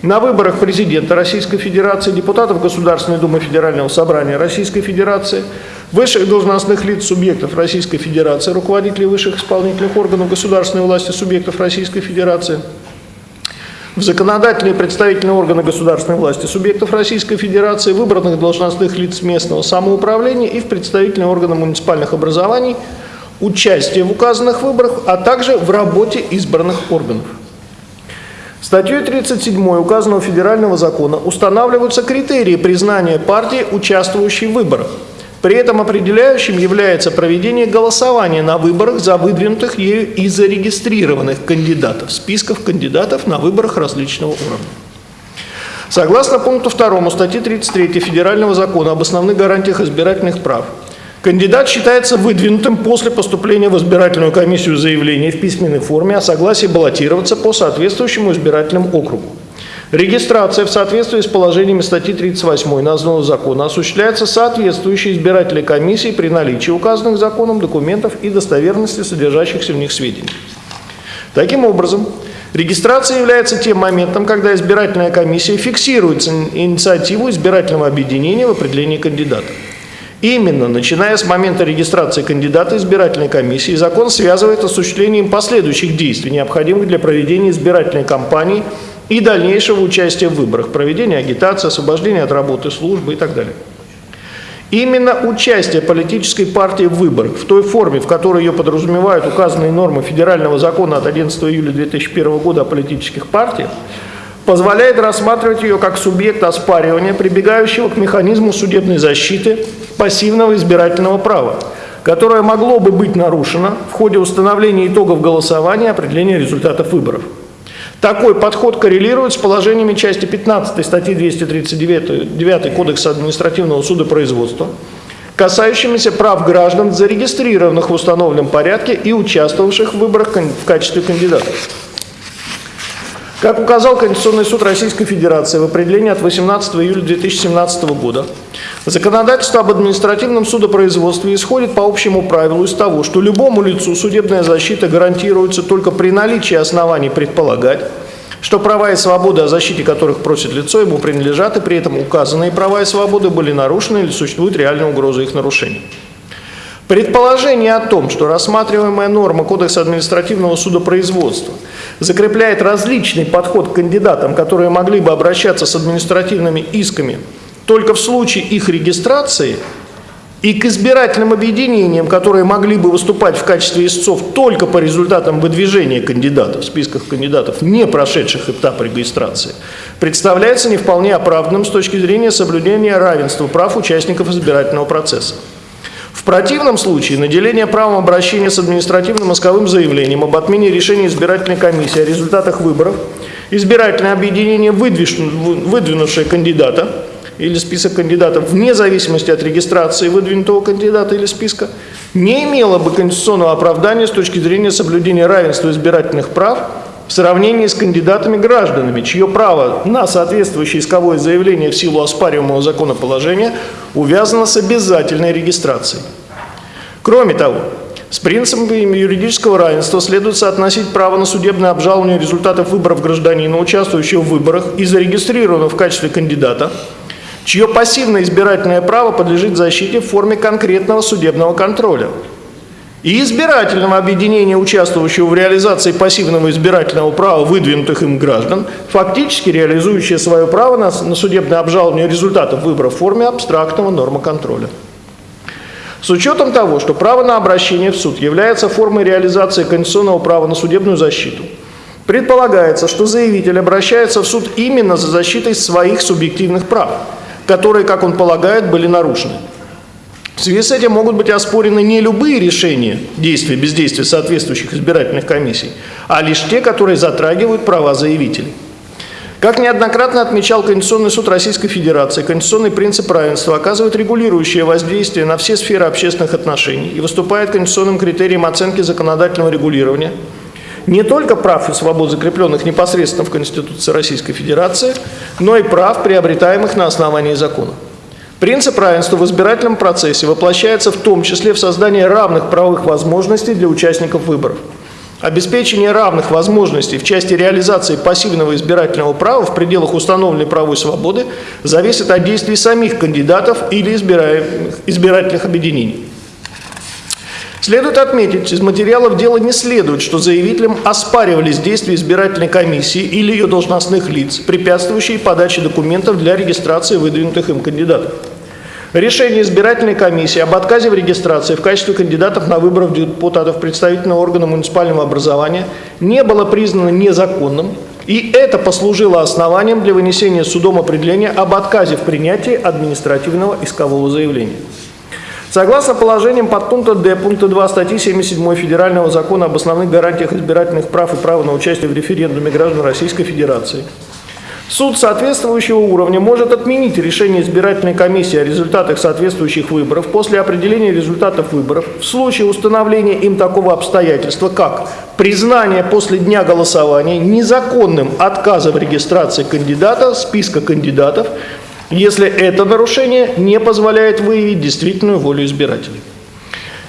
на выборах президента Российской Федерации, депутатов Государственной Думы Федерального Собрания Российской Федерации, высших должностных лиц субъектов Российской Федерации, руководителей высших исполнительных органов государственной власти субъектов Российской Федерации, в законодательные представительные органы государственной власти субъектов Российской Федерации, выбранных должностных лиц местного самоуправления и в представительные органы муниципальных образований, участие в указанных выборах, а также в работе избранных органов. Статьей 37 указанного федерального закона устанавливаются критерии признания партии, участвующей в выборах. При этом определяющим является проведение голосования на выборах за выдвинутых ею и зарегистрированных кандидатов, списков кандидатов на выборах различного уровня. Согласно пункту 2 статьи 33 Федерального закона об основных гарантиях избирательных прав, кандидат считается выдвинутым после поступления в избирательную комиссию заявления в письменной форме о согласии баллотироваться по соответствующему избирательному округу. Регистрация в соответствии с положениями статьи 38 названного закона осуществляется соответствующей избирательной комиссией при наличии указанных законом документов и достоверности содержащихся в них сведений. Таким образом, регистрация является тем моментом, когда избирательная комиссия фиксирует инициативу избирательного объединения в определении кандидата. Именно начиная с момента регистрации кандидата избирательной комиссии, закон связывает осуществлением последующих действий, необходимых для проведения избирательной кампании и дальнейшего участия в выборах, проведения агитации, освобождения от работы службы и так далее. Именно участие политической партии в выборах в той форме, в которой ее подразумевают указанные нормы Федерального закона от 11 июля 2001 года о политических партиях, позволяет рассматривать ее как субъект оспаривания, прибегающего к механизму судебной защиты пассивного избирательного права, которое могло бы быть нарушено в ходе установления итогов голосования и определения результатов выборов. Такой подход коррелирует с положениями части 15 статьи 239 9 Кодекса административного судопроизводства, касающимися прав граждан, зарегистрированных в установленном порядке и участвовавших в выборах в качестве кандидатов. Как указал Конституционный суд Российской Федерации в определении от 18 июля 2017 года, законодательство об административном судопроизводстве исходит по общему правилу из того, что любому лицу судебная защита гарантируется только при наличии оснований предполагать, что права и свободы, о защите которых просит лицо, ему принадлежат, и при этом указанные права и свободы были нарушены или существует реальная угроза их нарушения. Предположение о том, что рассматриваемая норма Кодекса административного судопроизводства закрепляет различный подход к кандидатам, которые могли бы обращаться с административными исками только в случае их регистрации, и к избирательным объединениям, которые могли бы выступать в качестве истцов только по результатам выдвижения кандидатов в списках кандидатов, не прошедших этап регистрации, представляется не вполне оправданным с точки зрения соблюдения равенства прав участников избирательного процесса. В противном случае наделение правом обращения с административным исковым заявлением об отмене решения избирательной комиссии о результатах выборов избирательное объединение, выдвинувшее кандидата или список кандидатов вне зависимости от регистрации выдвинутого кандидата или списка, не имело бы конституционного оправдания с точки зрения соблюдения равенства избирательных прав в сравнении с кандидатами-гражданами, чье право на соответствующее исковое заявление в силу оспариваемого законоположения увязано с обязательной регистрацией. Кроме того, с принципами юридического равенства следует соотносить право на судебное обжалование результатов выборов гражданина, участвующего в выборах и зарегистрированного в качестве кандидата, чье пассивное избирательное право подлежит защите в форме конкретного судебного контроля. И избирательного объединения, участвующего в реализации пассивного избирательного права выдвинутых им граждан, фактически реализующее свое право на, на судебное обжалование результатов выборов в форме абстрактного нормоконтроля. С учетом того, что право на обращение в суд является формой реализации конституционного права на судебную защиту, предполагается, что заявитель обращается в суд именно за защитой своих субъективных прав, которые, как он полагает, были нарушены. В связи с этим могут быть оспорены не любые решения действия, бездействия соответствующих избирательных комиссий, а лишь те, которые затрагивают права заявителей. Как неоднократно отмечал Конституционный суд Российской Федерации, конституционный принцип равенства оказывает регулирующее воздействие на все сферы общественных отношений и выступает конституционным критерием оценки законодательного регулирования не только прав и свобод, закрепленных непосредственно в Конституции Российской Федерации, но и прав, приобретаемых на основании закона. Принцип равенства в избирательном процессе воплощается в том числе в создании равных правовых возможностей для участников выборов. Обеспечение равных возможностей в части реализации пассивного избирательного права в пределах установленной правовой свободы зависит от действий самих кандидатов или избирательных объединений. Следует отметить, из материалов дела не следует, что заявителям оспаривались действия избирательной комиссии или ее должностных лиц, препятствующие подаче документов для регистрации выдвинутых им кандидатов. Решение избирательной комиссии об отказе в регистрации в качестве кандидатов на выборы в депутатов представительного органа муниципального образования не было признано незаконным, и это послужило основанием для вынесения судом определения об отказе в принятии административного искового заявления. Согласно положениям подпункта Д пункта 2 статьи 77 Федерального закона об основных гарантиях избирательных прав и права на участие в референдуме граждан Российской Федерации, суд соответствующего уровня может отменить решение избирательной комиссии о результатах соответствующих выборов после определения результатов выборов в случае установления им такого обстоятельства, как признание после дня голосования незаконным отказа в регистрации кандидата списка кандидатов, если это нарушение не позволяет выявить действительную волю избирателей.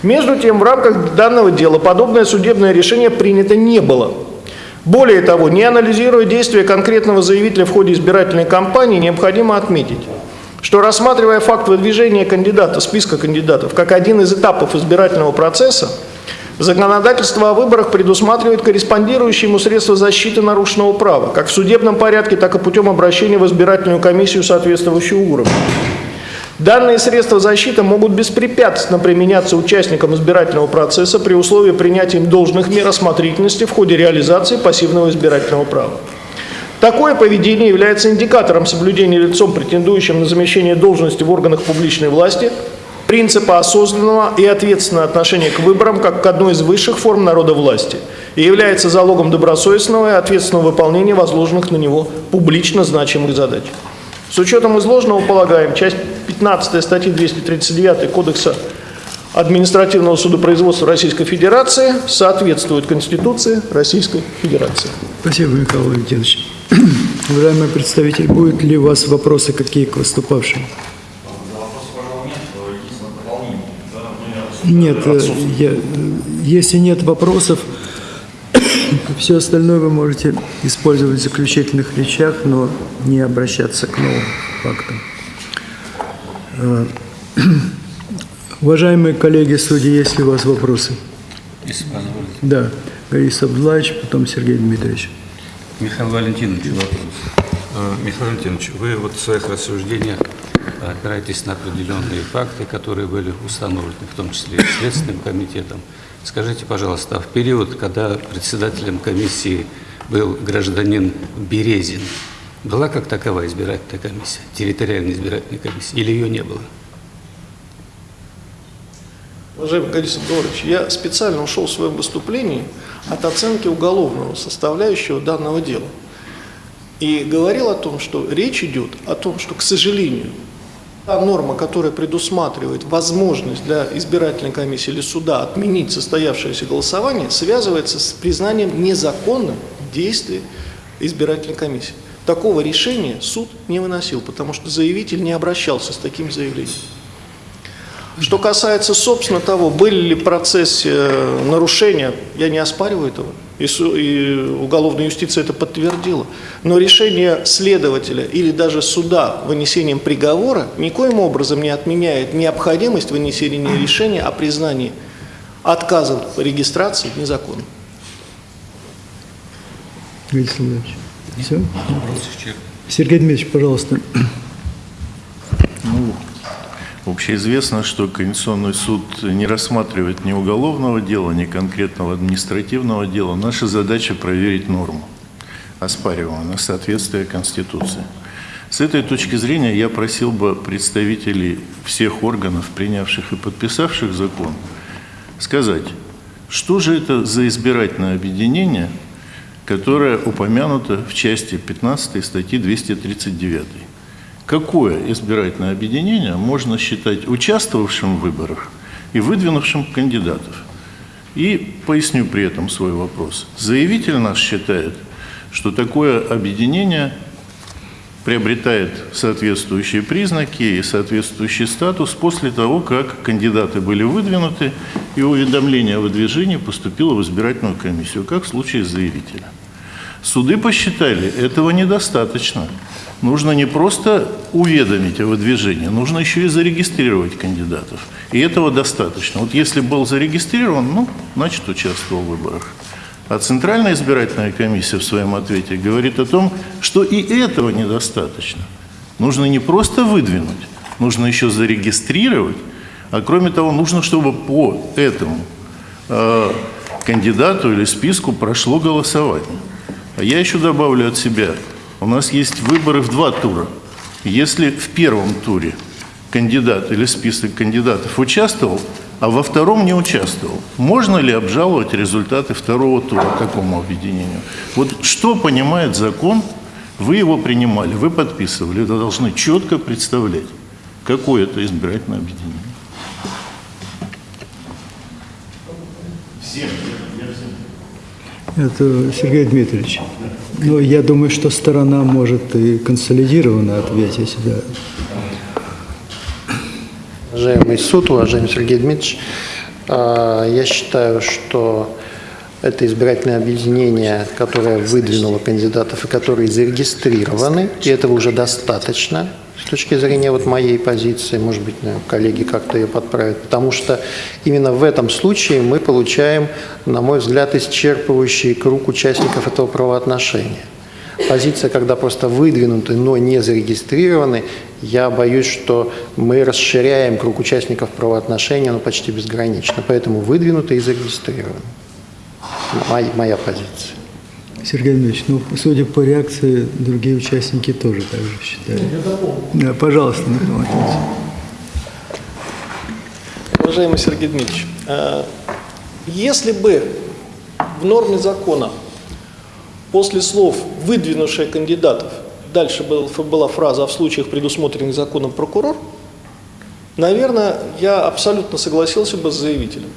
Между тем, в рамках данного дела подобное судебное решение принято не было. Более того, не анализируя действия конкретного заявителя в ходе избирательной кампании, необходимо отметить, что рассматривая факт выдвижения кандидата, списка кандидатов, как один из этапов избирательного процесса, законодательство о выборах предусматривает корреспондирующие ему средства защиты нарушенного права, как в судебном порядке, так и путем обращения в избирательную комиссию соответствующего уровня. Данные средства защиты могут беспрепятственно применяться участникам избирательного процесса при условии принятия им должных мер осмотрительности в ходе реализации пассивного избирательного права. Такое поведение является индикатором соблюдения лицом, претендующим на замещение должности в органах публичной власти, принципа осознанного и ответственного отношения к выборам как к одной из высших форм народовластия и является залогом добросовестного и ответственного выполнения возложенных на него публично значимых задач. С учетом изложенного полагаем, часть 15 статьи 239 Кодекса административного судопроизводства Российской Федерации соответствует Конституции Российской Федерации. Спасибо, Михаил Валентинович. Уважаемый представитель, будут ли у вас вопросы какие к выступавшим? Нет, э, я- если нет вопросов, все остальное вы можете использовать в заключительных речах, но не обращаться к новым фактам. Э, Уважаемые коллеги судьи, есть ли у вас вопросы? Если позволите. Да, Борис Абдулаевич, потом Сергей Дмитриевич. Михаил Валентинович, вопрос. Э, Михаил Валентинович, вы вот в своих рассуждениях опираетесь на определенные факты, которые были установлены, в том числе и Следственным комитетом. Скажите, пожалуйста, а в период, когда председателем комиссии был гражданин Березин, была как таковая избирательная комиссия, территориальная избирательная комиссия, или ее не было? Уважаемый Борис Абдулович, я специально ушел в своем выступлении от оценки уголовного составляющего данного дела. И говорил о том, что речь идет о том, что, к сожалению, та норма, которая предусматривает возможность для избирательной комиссии или суда отменить состоявшееся голосование, связывается с признанием незаконным действий избирательной комиссии. Такого решения суд не выносил, потому что заявитель не обращался с таким заявлением. Что касается, собственно, того, были ли в процессе э, нарушения, я не оспариваю этого, и, и уголовная юстиция это подтвердила. Но решение следователя или даже суда вынесением приговора никоим образом не отменяет необходимость вынесения решения о признании отказа в регистрации незаконным. Борис Владимирович. Все? Сергей Дмитриевич, пожалуйста. Общеизвестно, что Конституционный суд не рассматривает ни уголовного дела, ни конкретного административного дела. Наша задача проверить норму, оспариваемую на соответствие Конституции. С этой точки зрения я просил бы представителей всех органов, принявших и подписавших закон, сказать, что же это за избирательное объединение, которое упомянуто в части 15 статьи 239. Какое избирательное объединение можно считать участвовавшим в выборах и выдвинувшим кандидатов? И поясню при этом свой вопрос. Заявитель наш считает, что такое объединение приобретает соответствующие признаки и соответствующий статус после того, как кандидаты были выдвинуты и уведомление о выдвижении поступило в избирательную комиссию, как в случае заявителя. Суды посчитали, этого недостаточно. Нужно не просто уведомить о выдвижении, нужно еще и зарегистрировать кандидатов. И этого достаточно. Вот если был зарегистрирован, ну, значит, участвовал в выборах. А Центральная избирательная комиссия в своем ответе говорит о том, что и этого недостаточно. Нужно не просто выдвинуть, нужно еще зарегистрировать, а кроме того, нужно, чтобы по этому э, кандидату или списку прошло голосование. А я еще добавлю от себя, у нас есть выборы в два тура. Если в первом туре кандидат или список кандидатов участвовал, а во втором не участвовал. Можно ли обжаловать результаты второго тура такому объединению? Вот что понимает закон, вы его принимали, вы подписывали, вы должны четко представлять, какое это избирательное объединение. Это Сергей Дмитриевич. Но я думаю, что сторона может и консолидированно ответить, да. Уважаемый суд, уважаемый Сергей Дмитриевич, а, я считаю, что это избирательное объединение, которое выдвинуло кандидатов и которые зарегистрированы, и этого уже достаточно с точки зрения вот моей позиции, может быть, коллеги как-то ее подправят, потому что именно в этом случае мы получаем, на мой взгляд, исчерпывающий круг участников этого правоотношения. Позиция, когда просто выдвинуты, но не зарегистрированы, я боюсь, что мы расширяем круг участников правоотношения ну, почти безгранично. Поэтому выдвинуты и зарегистрированы. Моя, моя позиция. Сергей Дмитриевич, ну, судя по реакции, другие участники тоже так же считают. Да, пожалуйста, Михаил. Уважаемый Сергей Дмитриевич, э, если бы в норме закона после слов «выдвинувшие кандидатов» дальше был- была фраза «а в случаях, предусмотренных законом прокурор», наверное, я абсолютно согласился бы с заявителем.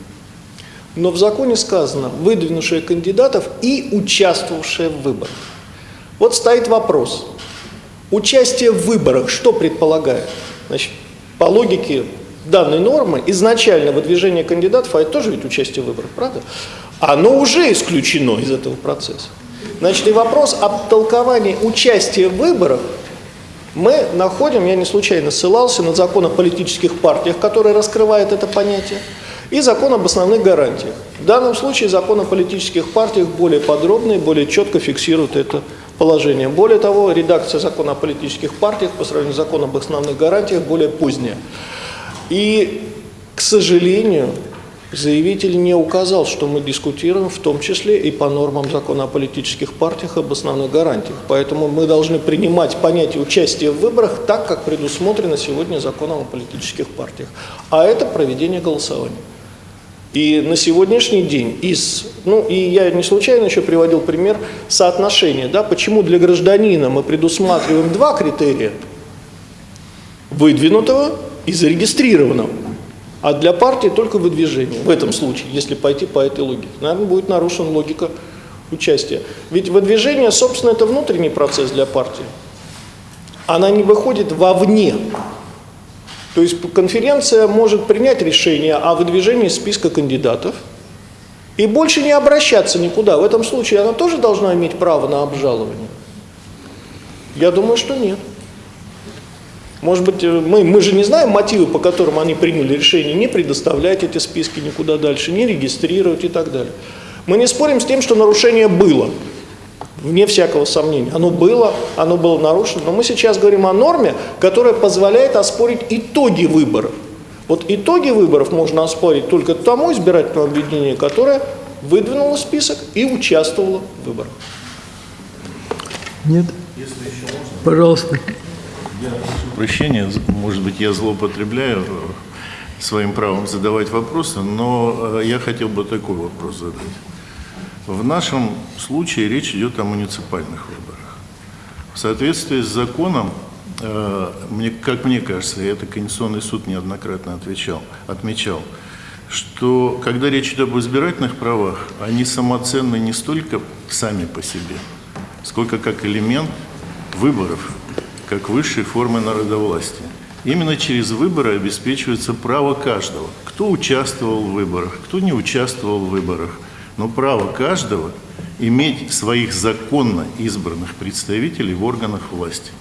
Но в законе сказано «выдвинувшие кандидатов и участвовавшие в выборах». Вот стоит вопрос. Участие в выборах что предполагает? Значит, по логике данной нормы, изначально выдвижение кандидатов, а это тоже ведь участие в выборах, правда? Оно уже исключено из этого процесса. Значит, и вопрос об толковании участия в выборах мы находим, я не случайно ссылался на закон о политических партиях, который раскрывает это понятие, и закон об основных гарантиях. В данном случае закон о политических партиях более подробно и более четко фиксирует это положение. Более того, редакция закона о политических партиях по сравнению с законом об основных гарантиях более поздняя. И, к сожалению, заявитель не указал, что мы дискутируем, в том числе и по нормам закона о политических партиях об основных гарантиях. Поэтому мы должны принимать понятие участия в выборах так, как предусмотрено сегодня законом о политических партиях. А это проведение голосования. И на сегодняшний день из, ну и я не случайно еще приводил пример соотношения, да, почему для гражданина мы предусматриваем два критерия, выдвинутого и зарегистрированного, а для партии только выдвижение. В этом случае, если пойти по этой логике, наверное, будет нарушена логика участия. Ведь выдвижение, собственно, это внутренний процесс для партии. Она не выходит вовне. То есть конференция может принять решение о выдвижении списка кандидатов и больше не обращаться никуда. В этом случае она тоже должна иметь право на обжалование. Я думаю, что нет. Может быть, э, мы, мы же не знаем мотивы, по которым они приняли решение не предоставлять эти списки никуда дальше, не регистрировать и так далее. Мы не спорим с тем, что нарушение было, вне всякого сомнения. Оно было, оно было нарушено, но мы сейчас говорим о норме, которая позволяет оспорить итоги выборов. Вот итоги выборов можно оспорить только тому избирательному объединению, которое выдвинуло список и участвовало в выборах. Нет? Пожалуйста. Прощения, может быть, я злоупотребляю своим правом задавать вопросы, но э, я хотел бы такой вопрос задать. В нашем случае речь идет о муниципальных выборах. В соответствии с законом, э, мне, как мне кажется, и это Конституционный суд неоднократно отвечал, отмечал, что когда речь идет об избирательных правах, они самоценны не столько сами по себе, сколько как элемент выборов как высшей формы народовластия. Именно через выборы обеспечивается право каждого, кто участвовал в выборах, кто не участвовал в выборах, но право каждого иметь своих законно избранных представителей в органах власти.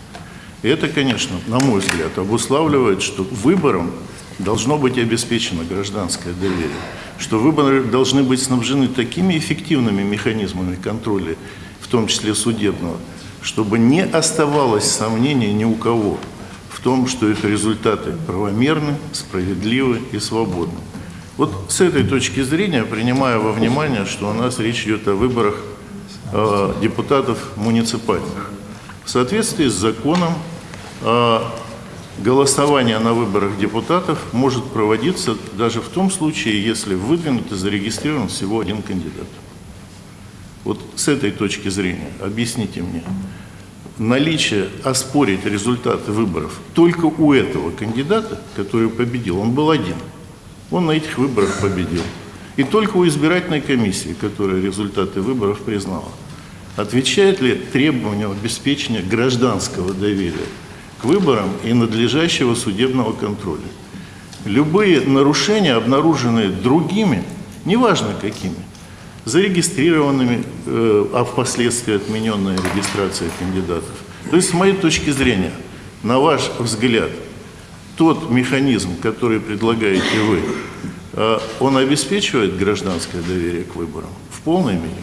Это, конечно, на мой взгляд, обуславливает, что выборам должно быть обеспечено гражданское доверие, что выборы должны быть снабжены такими эффективными механизмами контроля, в том числе судебного, чтобы не оставалось сомнений ни у кого в том, что их результаты правомерны, справедливы и свободны. Вот с этой точки зрения, принимая во внимание, что у нас речь идет о выборах э, депутатов муниципальных, в соответствии с законом э, голосование на выборах депутатов может проводиться даже в том случае, если выдвинут и зарегистрирован всего один кандидат. Вот с этой точки зрения объясните мне, наличие оспорить результаты выборов только у этого кандидата, который победил, он был один, он на этих выборах победил, и только у избирательной комиссии, которая результаты выборов признала, отвечает ли требованию обеспечения гражданского доверия к выборам и надлежащего судебного контроля. Любые нарушения, обнаруженные другими, неважно какими, зарегистрированными, э, а впоследствии отмененная регистрация кандидатов. То есть, с моей точки зрения, на ваш взгляд, тот механизм, который предлагаете вы, э, он обеспечивает гражданское доверие к выборам в полной мере?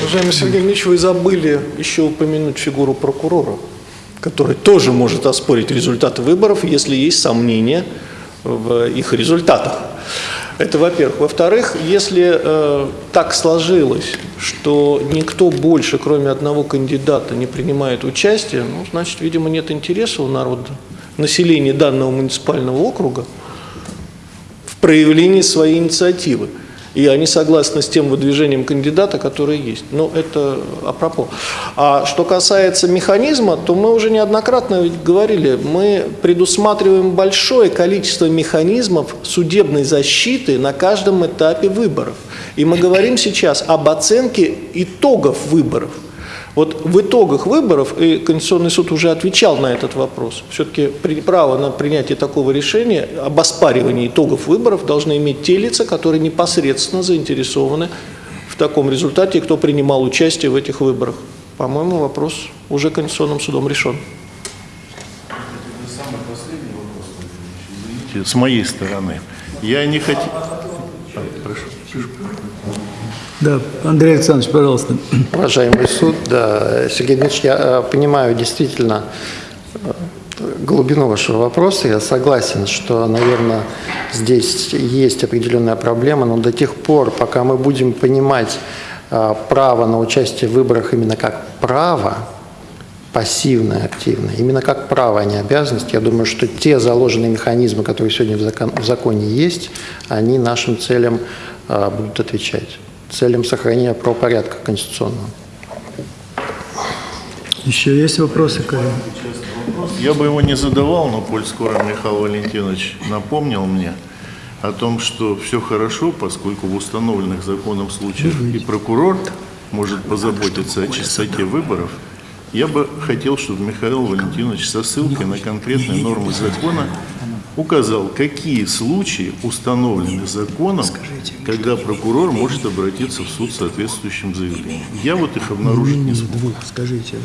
Уважаемый Сергей Ильич, вы забыли еще упомянуть фигуру прокурора, который тоже может оспорить результаты выборов, если есть сомнения в их результатах. Это во-первых. Во-вторых, если э, так сложилось, что никто больше, кроме одного кандидата, не принимает участие, ну, значит, видимо, нет интереса у народа, населения данного муниципального округа в проявлении своей инициативы. И они согласны с тем выдвижением кандидата, который есть. Но это апропо. А что касается механизма, то мы уже неоднократно говорили, мы предусматриваем большое количество механизмов судебной защиты на каждом этапе выборов. И мы говорим сейчас об оценке итогов выборов. Вот в итогах выборов, и Конституционный суд уже отвечал на этот вопрос, все-таки право на принятие такого решения об оспаривании итогов выборов должны иметь те лица, которые непосредственно заинтересованы в таком результате, кто принимал участие в этих выборах. По-моему, вопрос уже Конституционным судом решен. С моей стороны. Я не хотел... Прошу. Да, Андрей Александрович, пожалуйста. Уважаемый суд, да, Сергей Дмитриевич, я э, понимаю действительно э, глубину вашего вопроса. Я согласен, что, наверное, здесь есть определенная проблема, но до тех пор, пока мы будем понимать э, право на участие в выборах именно как право, пассивное, активное, именно как право, а не обязанность, я думаю, что те заложенные механизмы, которые сегодня в, в законе есть, они нашим целям будут отвечать целям сохранения правопорядка конституционного. Еще есть вопросы, коллеги? Я бы его не задавал, но коль скоро Михаил Валентинович напомнил мне о том, что все хорошо, поскольку в установленных законом случаях и прокурор может позаботиться о чистоте выборов, я бы хотел, чтобы Михаил Валентинович со ссылкой на конкретные нормы закона указал, какие случаи установлены законом, когда прокурор может обратиться в суд с соответствующим заявлением. Я вот их обнаружить не смог. Скажите.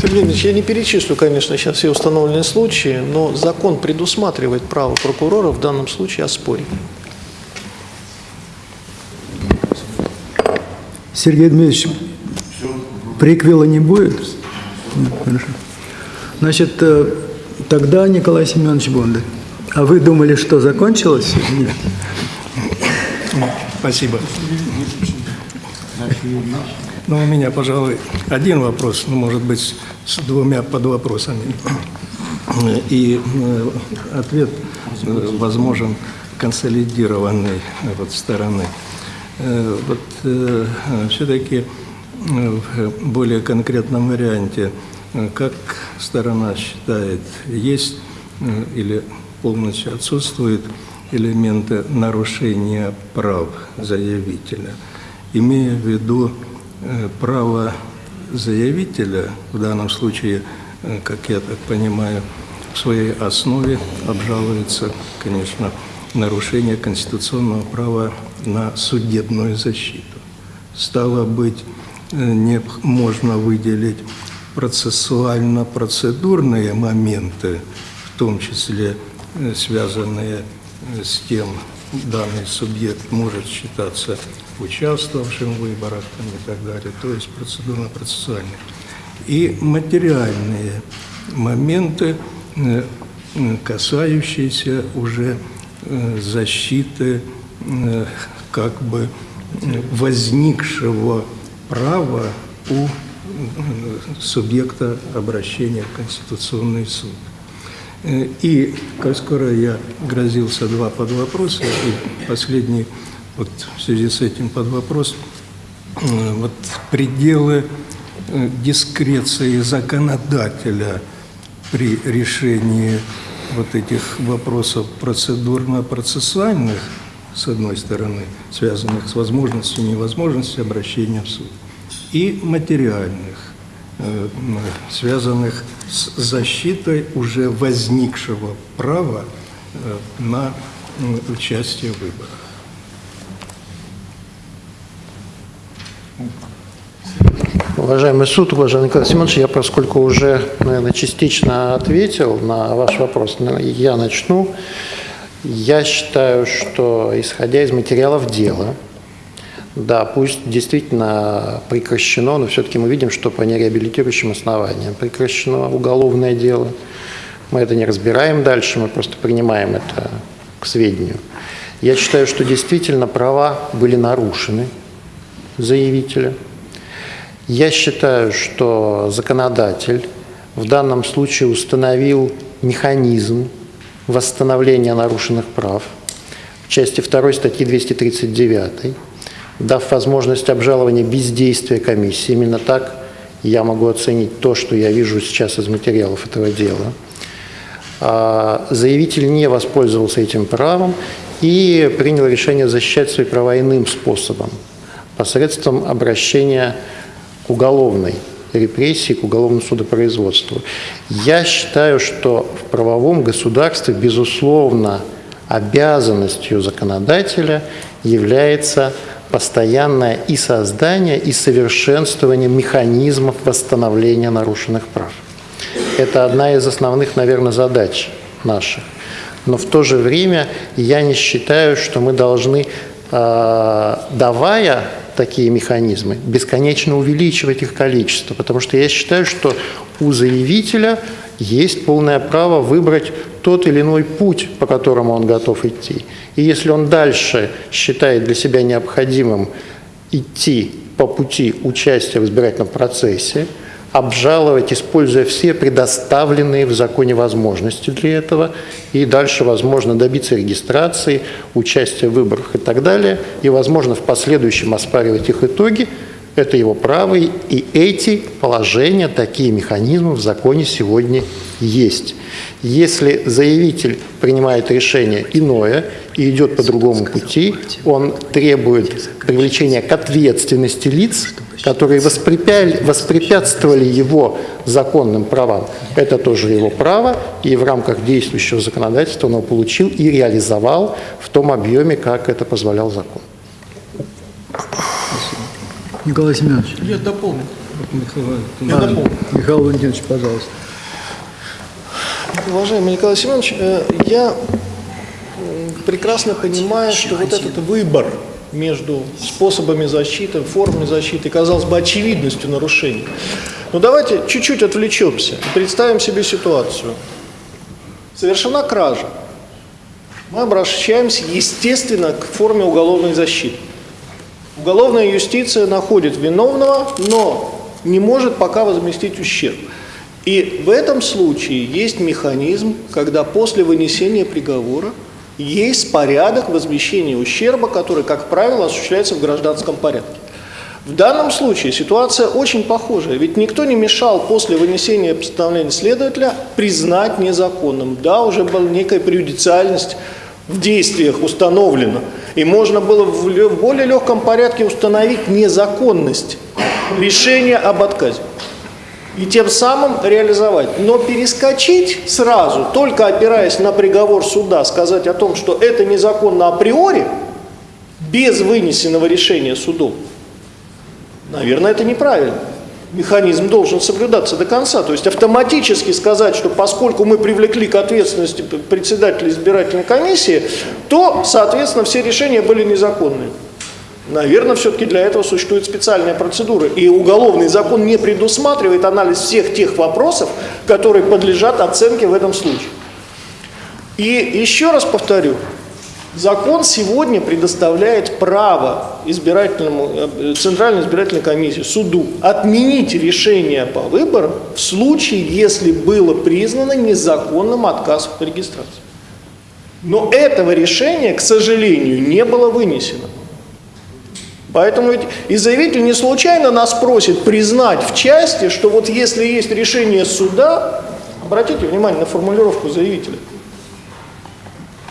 Сергей Ильич, я не перечислю, конечно, сейчас все установленные случаи, но закон предусматривает право прокурора в данном случае оспорить. Сергей Дмитриевич, приквела не будет? Нет, хорошо. Значит, э, тогда Николай Семенович Бондарь. А вы думали, что закончилось? Нет. Спасибо. Ну, у меня, пожалуй, один вопрос, ну, может быть, с двумя подвопросами. И э, ответ э, возможен консолидированной вот стороны. Вот все-таки в более конкретном варианте, как сторона считает, есть э, или полностью отсутствуют элементы нарушения прав заявителя – имея в виду э, право заявителя, в данном случае, э, как я так понимаю, в своей основе обжалуется, конечно, нарушение конституционного права на судебную защиту. Стало быть, э, не можно выделить процессуально-процедурные моменты, в том числе э, связанные э, с тем, данный субъект может считаться участвовавшим в выборах там, и так далее, то есть процедурно-процессуальные. И материальные моменты, э, касающиеся уже защиты как бы возникшего права у субъекта обращения в Конституционный суд. Э, И, как скоро я грозился два под вопроса, и последний вот в связи с этим под вопрос, э, вот пределы э, дискреции законодателя при решении вот этих вопросов процедурно-процессуальных, с одной стороны, связанных с возможностью и невозможностью обращения в суд, и материальных, э, связанных с защитой уже возникшего права э, на участие в выборах. Уважаемый суд, уважаемый Николай Семенович, я, поскольку уже, наверное, частично ответил на ваш вопрос, я начну. Я считаю, что, исходя из материалов дела, да, пусть действительно прекращено, но все-таки мы видим, что по нереабилитирующим основаниям прекращено уголовное дело. Мы это не разбираем дальше, мы просто принимаем это к сведению. Я считаю, что действительно права были нарушены заявителя. Я считаю, что законодатель в данном случае установил механизм восстановления нарушенных прав в части 2 статьи 239, дав возможность обжалования бездействия комиссии. Именно так я могу оценить то, что я вижу сейчас из материалов этого дела. А, Заявитель не воспользовался этим правом и принял решение защищать свои права иным способом, посредством обращения к уголовной репрессии, к уголовному судопроизводству. Я считаю, что в правовом государстве, безусловно, обязанностью законодателя является постоянное и создание, и совершенствование механизмов восстановления нарушенных прав. Это одна из основных, наверное, задач наших. Но в то же время я не считаю, что мы должны, э, давая такие механизмы, бесконечно увеличивать их количество, потому что я считаю, что у заявителя есть полное право выбрать тот или иной путь, по которому он готов идти. И если он дальше считает для себя необходимым идти по пути участия в избирательном процессе, обжаловать, используя все предоставленные в законе возможности для этого, и дальше, возможно, добиться регистрации, участия в выборах и так далее, и, возможно, в последующем оспаривать их итоги, это его право, и эти положения, такие механизмы в законе сегодня есть. Если заявитель принимает решение иное и идет по другому пути, он требует привлечения к ответственности лиц, которые воспрепя- воспрепятствовали его законным правам. Это тоже его право, и в рамках действующего законодательства он его получил и реализовал в том объеме, как это позволял закон. Николай Семенович. Я дополню. Михаил А, Михаил Валентинович, пожалуйста. Уважаемый Николай Семенович, э, я м, прекрасно понимаю, что вот этот выбор между способами защиты, формами защиты, казалось бы, очевидностью нарушений. Но давайте чуть-чуть отвлечемся и представим себе ситуацию. Совершена кража. Мы обращаемся, естественно, к форме уголовной защиты. Уголовная юстиция находит виновного, но не может пока возместить ущерб. И в этом случае есть механизм, когда после вынесения приговора есть порядок возмещения ущерба, который, как правило, осуществляется в гражданском порядке. В данном случае ситуация очень похожая, ведь никто не мешал после вынесения постановления следователя признать незаконным. Да, уже была некая преюдициальность действиях установлена. И можно было в более легком порядке установить незаконность решения об отказе и тем самым реализовать. Но перескочить сразу, только опираясь на приговор суда, сказать о том, что это незаконно априори, без вынесенного решения судом, наверное, это неправильно. Механизм должен соблюдаться до конца. То есть автоматически сказать, что поскольку мы привлекли к ответственности председателя избирательной комиссии, то, соответственно, все решения были незаконные. Наверное, все-таки для этого существует специальная процедура. И уголовный закон не предусматривает анализ всех тех вопросов, которые подлежат оценке в этом случае. И еще раз повторю, закон сегодня предоставляет право избирательному, э, Центральной избирательной комиссии, суду отменить решение по выборам в случае, если было признано незаконным отказ в регистрации. Но этого решения, к сожалению, не было вынесено. Поэтому ведь и заявитель не случайно нас просит признать в части, что вот если есть решение суда, обратите внимание на формулировку заявителя,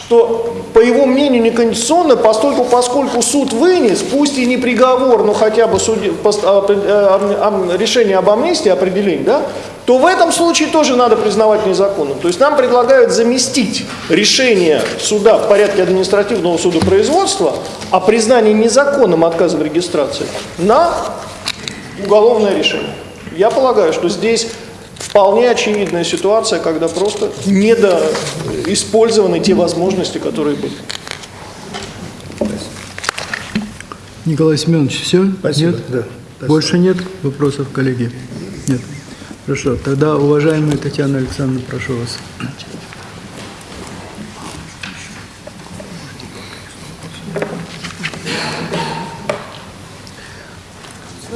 что, по его мнению, неконституционно, поскольку, поскольку суд вынес, пусть и не приговор, но хотя бы суде- пост- а, а, решение об амнистии, определение, да, то в этом случае тоже надо признавать незаконным. То есть нам предлагают заместить решение суда в порядке административного судопроизводства о признании незаконным отказа в регистрации на уголовное решение. Я полагаю, что здесь вполне очевидная ситуация, когда просто недоиспользованы те возможности, которые были. Николай Семенович, все? Спасибо, Нет? да, спасибо. Больше нет вопросов, коллеги? Нет. Хорошо. Тогда, уважаемая Татьяна Александровна, прошу вас.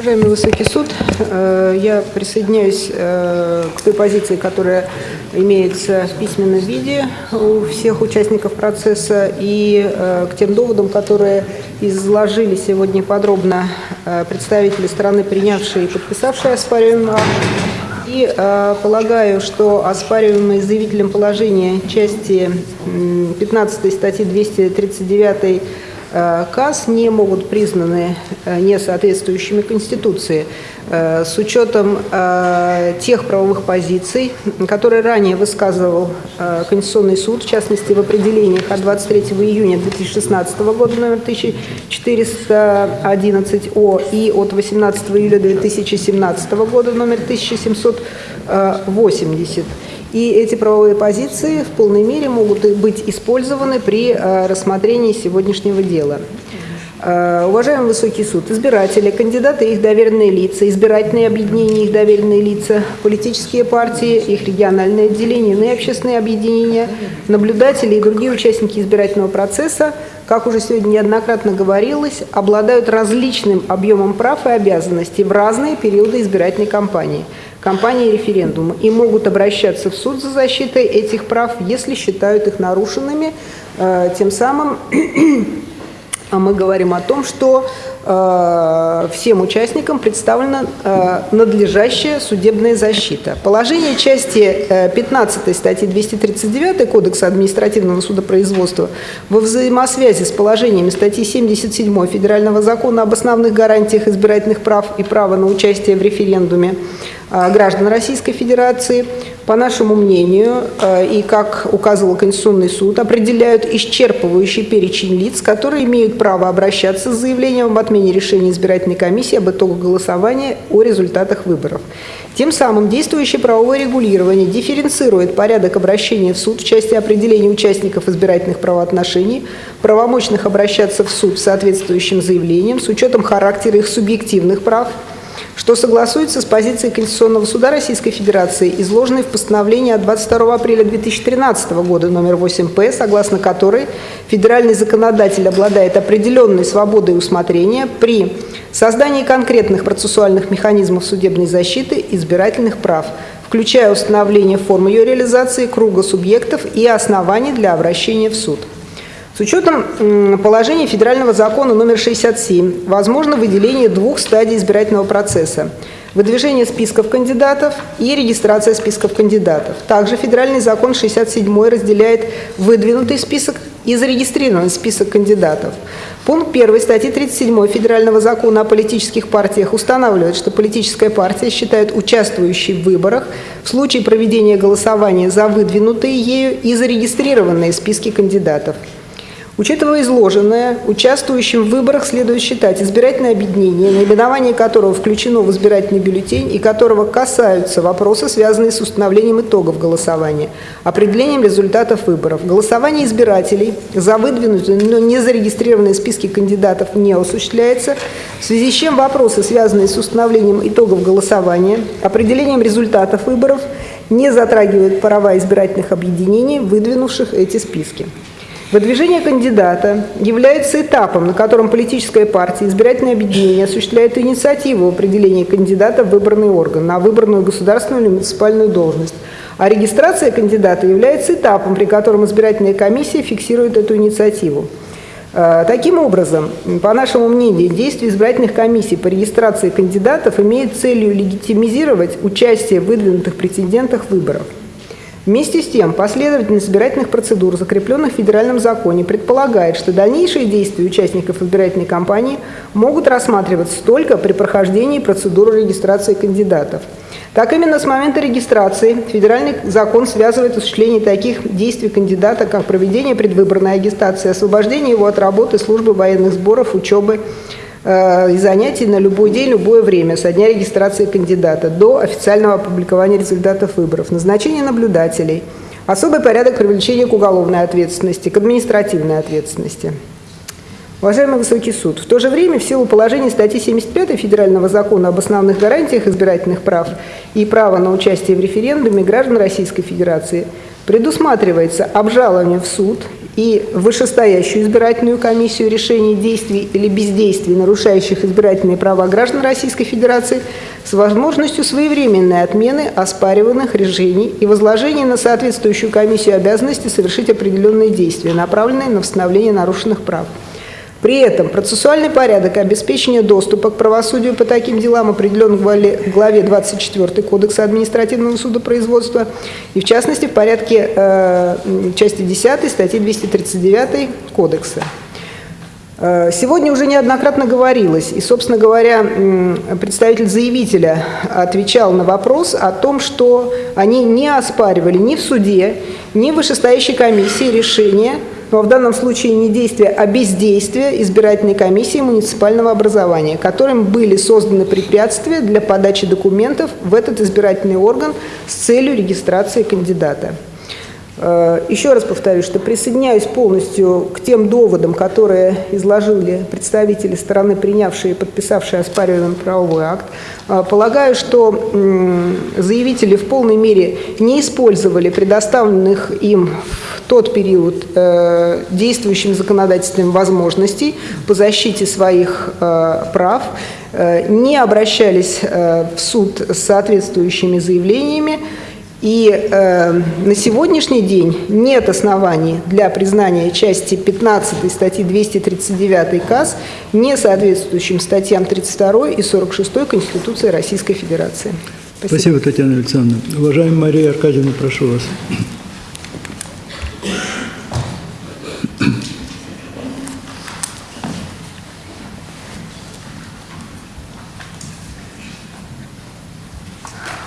Уважаемый Высокий суд, э, я присоединяюсь э, к той позиции, которая имеется в письменном виде у всех участников процесса и э, к тем доводам, которые изложили сегодня подробно представители стороны, принявшие и подписавшие оспариваемый акт. И полагаю, что оспариваемые заявителем положения части м, 15 статьи 239 э, КАС не могут признаны э, несоответствующими Конституции э, с учетом тех правовых позиций, которые ранее высказывал Конституционный суд, в частности в определениях от 23 июня 2016 года номер 1411 О и от 18 июля 2017 года номер 1780. И эти правовые позиции в полной мере могут быть использованы при э, рассмотрении сегодняшнего дела. Э, Уважаемый Высокий суд, избиратели, кандидаты и их доверенные лица, избирательные объединения и их доверенные лица, политические партии, их региональные отделения, иные общественные объединения, наблюдатели и другие участники избирательного процесса, как уже сегодня неоднократно говорилось, обладают различным объемом прав и обязанностей в разные периоды избирательной кампании – кампании референдума и могут обращаться в суд за защитой этих прав, если считают их нарушенными. Э, Тем самым мы говорим о том, что э, всем участникам представлена э, надлежащая судебная защита. Положение части э, 15 статьи 239 Кодекса административного судопроизводства во взаимосвязи с положениями статьи 77 Федерального закона об основных гарантиях избирательных прав и права на участие в референдуме граждан Российской Федерации, по нашему мнению, э, и как указывал Конституционный суд, определяют исчерпывающий перечень лиц, которые имеют право обращаться с заявлением об отмене решения избирательной комиссии об итогах голосования о результатах выборов. Тем самым действующее правовое регулирование дифференцирует порядок обращения в суд в части определения участников избирательных правоотношений, правомочных обращаться в суд с соответствующим заявлением с учетом характера их субъективных прав, что согласуется с позицией Конституционного суда Российской Федерации, изложенной в постановлении от 22 апреля 2013 года номер 8П, согласно которой федеральный законодатель обладает определенной свободой усмотрения при создании конкретных процессуальных механизмов судебной защиты избирательных прав, включая установление формы ее реализации, круга субъектов и оснований для обращения в суд. С учетом положения федерального закона номер 67 возможно выделение двух стадий избирательного процесса – выдвижение списков кандидатов и регистрация списков кандидатов. Также федеральный закон 67 разделяет выдвинутый список и зарегистрирован список кандидатов. Пункт 1 статьи 37 Федерального закона о политических партиях устанавливает, что политическая партия считает участвующей в выборах в случае проведения голосования за выдвинутые ею и зарегистрированные списки кандидатов. Учитывая изложенное, участвующим в выборах следует считать избирательное объединение, наименование которого включено в избирательный бюллетень и которого касаются вопросы, связанные с установлением итогов голосования, определением результатов выборов. Голосование избирателей за выдвинутые, но не зарегистрированные списки кандидатов не осуществляется, в связи с чем вопросы, связанные с установлением итогов голосования, определением результатов выборов, не затрагивают права избирательных объединений, выдвинувших эти списки. Выдвижение кандидата является этапом, на котором политическая партия, избирательное объединение осуществляет инициативу в определении кандидата в выбранный орган на выбранную государственную или муниципальную должность. А регистрация кандидата является этапом, при котором избирательная комиссия фиксирует эту инициативу. Э, Таким образом, по нашему мнению, действия избирательных комиссий по регистрации кандидатов имеют целью легитимизировать участие в выдвинутых претендентах выборов. Вместе с тем, последовательность избирательных процедур, закрепленных в федеральном законе, предполагает, что дальнейшие действия участников избирательной кампании могут рассматриваться только при прохождении процедуры регистрации кандидатов. Так именно с момента регистрации федеральный закон связывает осуществление таких действий кандидата, как проведение предвыборной агитации, освобождение его от работы, службы военных сборов, учебы, и занятий на любой день, любое время со дня регистрации кандидата до официального опубликования результатов выборов, назначение наблюдателей, особый порядок привлечения к уголовной ответственности, к административной ответственности. Уважаемый Высокий суд, в то же время в силу положений статьи 75 Федерального закона об основных гарантиях избирательных прав и права на участие в референдуме граждан Российской Федерации предусматривается обжалование в суд и вышестоящую избирательную комиссию решений действий или бездействий, нарушающих избирательные права граждан Российской Федерации, с возможностью своевременной отмены оспариваемых решений и возложения на соответствующую комиссию обязанности совершить определенные действия, направленные на восстановление нарушенных прав. При этом процессуальный порядок обеспечения доступа к правосудию по таким делам определен в главе- в главе 24 Кодекса административного судопроизводства и, в частности, в порядке э, части 10 статьи 239 Кодекса. Э, Сегодня уже неоднократно говорилось, и, собственно говоря, представитель заявителя отвечал на вопрос о том, что они не оспаривали ни в суде, ни в вышестоящей комиссии решения, но в данном случае не действия, а бездействия избирательной комиссии муниципального образования, которым были созданы препятствия для подачи документов в этот избирательный орган с целью регистрации кандидата. Э, Еще раз повторю, что присоединяюсь полностью к тем доводам, которые изложили представители стороны, принявшие и подписавшие оспариваемый правовой акт. Э, Полагаю, что заявители в полной мере не использовали предоставленных им в тот период э, действующим законодательством возможностей по защите своих прав, не обращались в суд с соответствующими заявлениями, и э, на сегодняшний день нет оснований для признания части 15 статьи 239 КАС не соответствующим статьям 32 и 46 Конституции Российской Федерации. Спасибо, Татьяна Александровна. Уважаемая Мария Аркадьевна, прошу вас.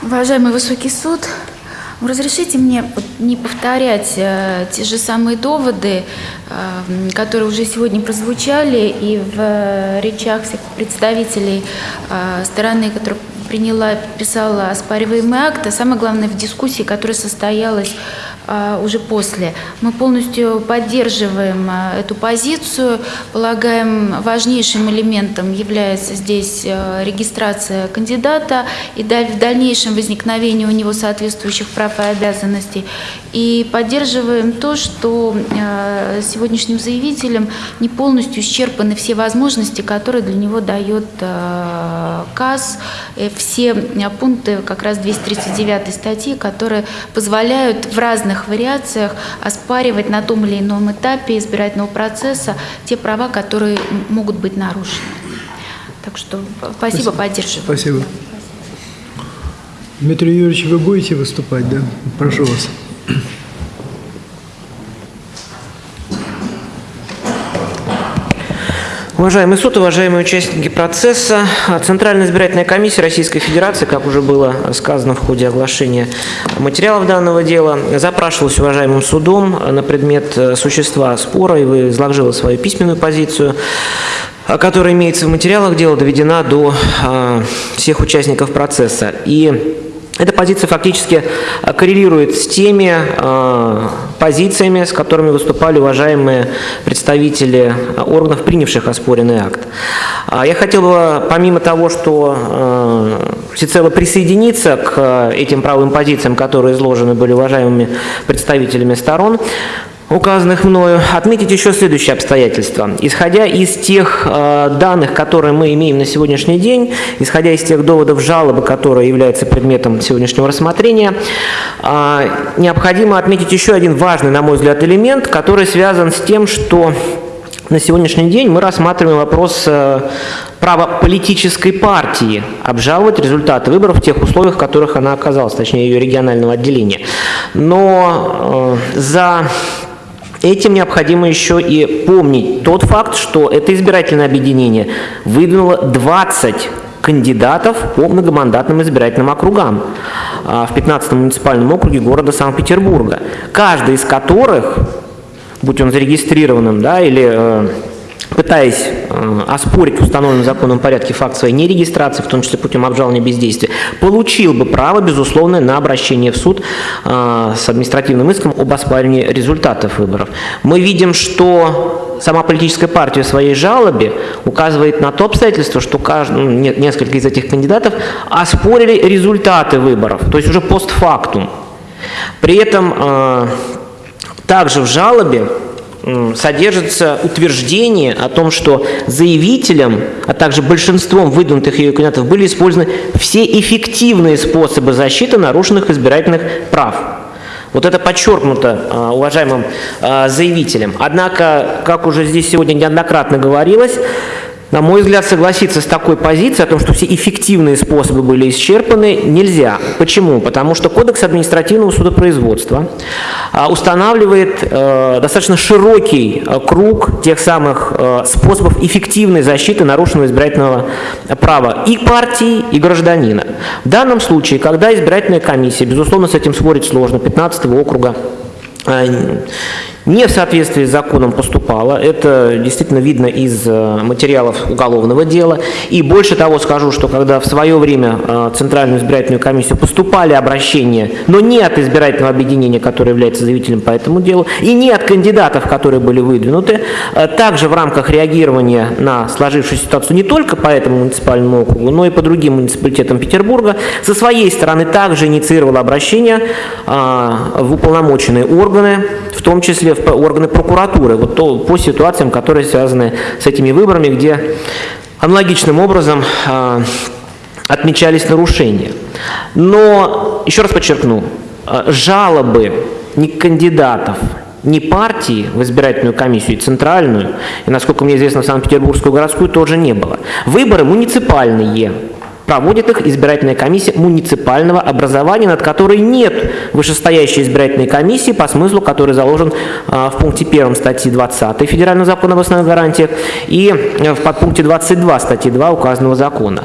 Уважаемый высокий суд, разрешите мне не повторять э, те же самые доводы, э, которые уже сегодня прозвучали и в э, речах всех представителей стороны, которая приняла и подписала оспариваемый а самое главное в дискуссии, которая состоялась уже после. Мы полностью поддерживаем э, эту позицию, полагаем важнейшим элементом является здесь э, регистрация кандидата и в дальнейшем возникновение у него соответствующих прав и обязанностей. И поддерживаем то, что сегодняшним заявителям не полностью исчерпаны все возможности, которые для него дает КАС, э, все пункты как раз 239 статьи, которые позволяют в разных вариациях оспаривать на том или ином этапе избирательного процесса те права, которые могут быть нарушены. Так что э, спасибо, поддерживаю. Спасибо. Дмитрий Юрьевич, вы будете выступать, да? Прошу вас. Уважаемый суд, уважаемые участники процесса, Центральная избирательная комиссия Российской Федерации, как уже было сказано в ходе оглашения материалов данного дела, запрашивалась уважаемым судом на предмет э, существа спора и изложила свою письменную позицию а, которая имеется в материалах дела, доведена до э, всех участников процесса. И эта позиция фактически а, коррелирует с теми э, позициями, с которыми выступали уважаемые представители органов, принявших оспоренный акт. А Я хотел бы, помимо того, что э, всецело присоединиться к этим правовым позициям, которые изложены были уважаемыми представителями сторон, указанных мною, отметить еще следующее обстоятельство. Исходя из тех э, данных, которые мы имеем на сегодняшний день, исходя из тех доводов жалобы, которые являются предметом сегодняшнего рассмотрения, э, необходимо отметить еще один важный, на мой взгляд, элемент, который связан с тем, что на сегодняшний день мы рассматриваем вопрос э, права политической партии обжаловать результаты выборов в тех условиях, в которых она оказалась, точнее ее регионального отделения. Но э, за Этим необходимо еще и помнить тот факт, что это избирательное объединение выдвинуло 20 кандидатов по многомандатным избирательным округам а, в 15-м муниципальном округе города Санкт-Петербурга, каждый из которых, будь он зарегистрированным да, или э, пытаясь э, оспорить в установленном законном порядке факт своей нерегистрации, в том числе путем обжалования бездействия, получил бы право, безусловно, на обращение в суд э, с административным иском об оспаривании результатов выборов. Мы видим, что сама политическая партия в своей жалобе указывает на то обстоятельство, что каждый, ну, несколько из этих кандидатов оспорили результаты выборов, то есть уже постфактум. При этом э, также в жалобе содержится утверждение о том, что заявителем, а также большинством выдвинутых ее кандидатов были использованы все эффективные способы защиты нарушенных избирательных прав. Вот это подчеркнуто а, уважаемым а, заявителем. Однако, как уже здесь сегодня неоднократно говорилось, на мой взгляд, согласиться с такой позицией о том, что все эффективные способы были исчерпаны, нельзя. Почему? Потому что Кодекс административного судопроизводства а, устанавливает э, достаточно широкий э, круг тех самых э, способов эффективной защиты нарушенного избирательного права и партии, и гражданина. В данном случае, когда избирательная комиссия, безусловно, с этим спорить сложно, 15 округа, не в соответствии с законом поступала. Это действительно видно из э, материалов уголовного дела. И больше того скажу, что когда в свое время э, Центральную избирательную комиссию поступали обращения, но не от избирательного объединения, которое является заявителем по этому делу, и не от кандидатов, которые были выдвинуты, э, также в рамках реагирования на сложившуюся ситуацию не только по этому муниципальному округу, но и по другим муниципалитетам Петербурга, со своей стороны также инициировала обращение в уполномоченные органы, в том числе в органы прокуратуры, вот то, по ситуациям, которые связаны с этими выборами, где аналогичным образом э, отмечались нарушения. Но, еще раз подчеркну, э, жалобы ни кандидатов, ни партии в избирательную комиссию, и центральную, и, насколько мне известно, в Санкт-Петербургскую городскую тоже не было. Выборы муниципальные, Проводит их избирательная комиссия муниципального образования, над которой нет вышестоящей избирательной комиссии, по смыслу который заложен а, в пункте 1 статьи 20 Федерального закона об основных гарантиях и в подпункте 22 статьи 2 указанного закона.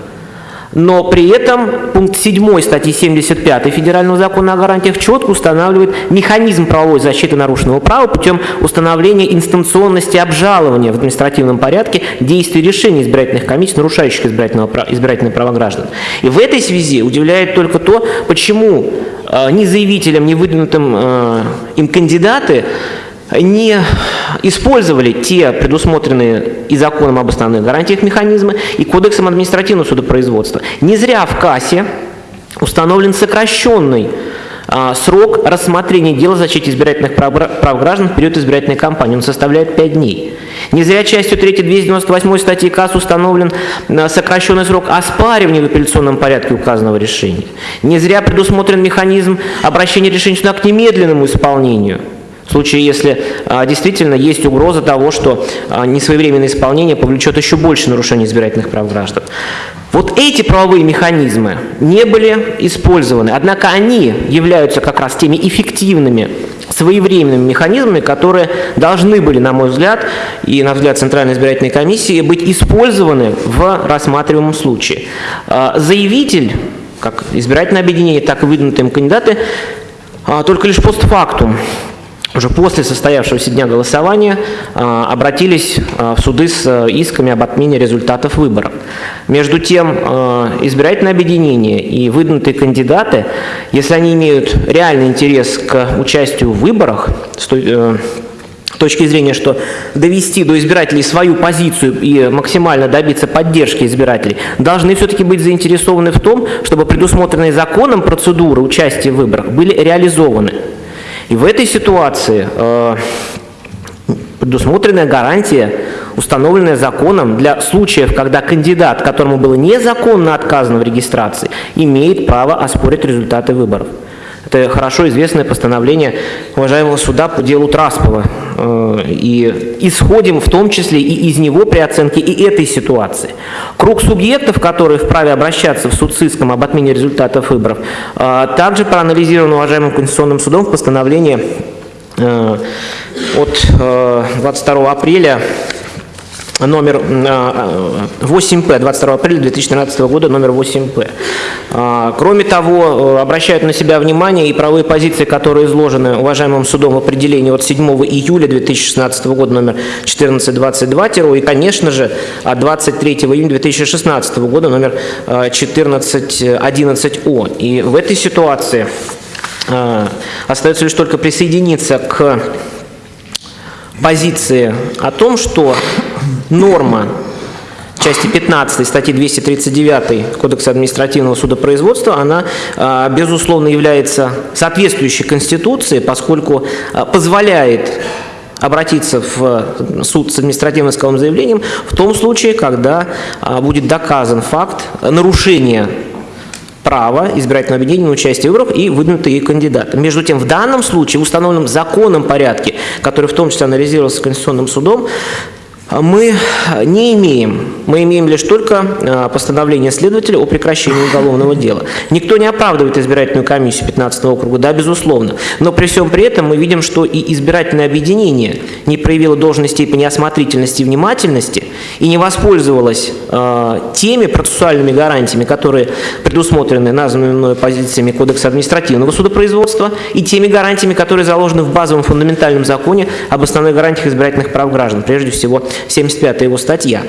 Но при этом пункт 7 статьи 75 Федерального закона о гарантиях четко устанавливает механизм правовой защиты нарушенного права путем установления инстанционности обжалования в административном порядке действий решений избирательных комиссий, нарушающих избирательное право граждан. И в этой связи удивляет только то, почему э, ни заявителям, ни выдвинутым э, им кандидаты не использовали те предусмотренные и законом об основных гарантиях механизмы, и кодексом административного судопроизводства. Не зря в КАСе установлен сокращенный а, срок рассмотрения дела о защите избирательных прав, граждан в период избирательной кампании. Он составляет 5 дней. Не зря частью 3 298 статьи КАС установлен а, сокращенный срок оспаривания в апелляционном порядке указанного решения. Не зря предусмотрен механизм обращения решения к немедленному исполнению – в случае, если а, действительно есть угроза того, что а, несвоевременное исполнение повлечет еще больше нарушений избирательных прав граждан. Вот эти правовые механизмы не были использованы, однако они являются как раз теми эффективными своевременными механизмами, которые должны были, на мой взгляд, и на взгляд Центральной избирательной комиссии, быть использованы в рассматриваемом случае. А, Заявитель, как избирательное объединение, так и выдвинутые им кандидаты, только лишь постфактум уже после состоявшегося дня голосования а, обратились а, в суды с а, исками об отмене результатов выборов. Между тем, избирательное объединение и выдвинутые кандидаты, если они имеют реальный интерес к участию в выборах, с э, точки зрения, что довести до избирателей свою позицию и максимально добиться поддержки избирателей, должны все-таки быть заинтересованы в том, чтобы предусмотренные законом процедуры участия в выборах были реализованы. И в этой ситуации э, предусмотренная гарантия, установленная законом для случаев, когда кандидат, которому было незаконно отказано в регистрации, имеет право оспорить результаты выборов. Это хорошо известное постановление уважаемого суда по делу Траспова. Э, И исходим в том числе и из него при оценке и этой ситуации. Круг субъектов, которые вправе обращаться в суд с иском об отмене результатов выборов, э, также проанализирован уважаемым Конституционным судом в постановлении э, от э, 22 апреля номер э, 8П, 22 апреля 2013 года, номер 8П. А, Кроме того, э, обращают на себя внимание и правовые позиции, которые изложены уважаемым судом в определении от 7 июля 2016 года, номер 1422, и, конечно же, от 23 июня 2016 года, номер э, 1411О. И в этой ситуации э, остается лишь только присоединиться к позиции о том, что норма части 15 статьи 239 Кодекса административного судопроизводства, она, а, безусловно, является соответствующей Конституции, поскольку а, позволяет обратиться в суд с административным исковым заявлением в том случае, когда а, будет доказан факт нарушения права избирательного объединения на участие в выборах и выдвинутые кандидаты. Между тем, в данном случае, в установленном законом порядке, который в том числе анализировался Конституционным судом, мы не имеем. Мы имеем лишь только а, постановление следователя о прекращении уголовного дела. Никто не оправдывает избирательную комиссию 15 округа, да, безусловно. Но при всем при этом мы видим, что и избирательное объединение не проявило должной степени осмотрительности и внимательности и не воспользовалось э, теми процессуальными гарантиями, которые предусмотрены названными позициями Кодекса административного судопроизводства и теми гарантиями, которые заложены в базовом фундаментальном законе об основных гарантиях избирательных прав граждан, прежде всего 75 его статья.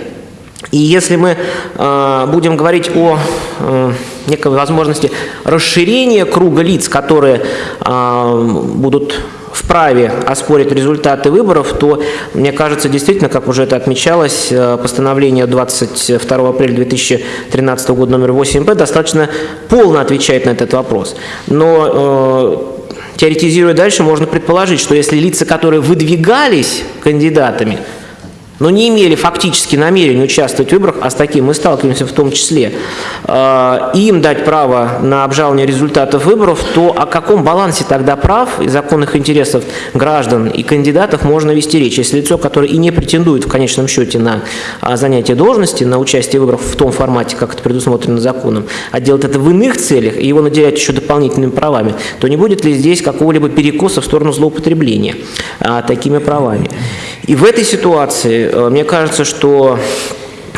И если мы э, будем говорить о э, некой возможности расширения круга лиц, которые э, будут вправе оспорить результаты выборов, то, мне кажется, действительно, как уже это отмечалось, постановление 22 апреля 2013 года номер 8П достаточно полно отвечает на этот вопрос. Но э, теоретизируя дальше, можно предположить, что если лица, которые выдвигались кандидатами, но не имели фактически намерения участвовать в выборах, а с таким мы сталкиваемся в том числе, э, им дать право на обжалование результатов выборов, то о каком балансе тогда прав и законных интересов граждан и кандидатов можно вести речь? Если лицо, которое и не претендует в конечном счете на а, занятие должности, на участие в выборах в том формате, как это предусмотрено законом, а делает это в иных целях и его наделять еще дополнительными правами, то не будет ли здесь какого-либо перекоса в сторону злоупотребления а, такими правами? И в этой ситуации, э, мне кажется, что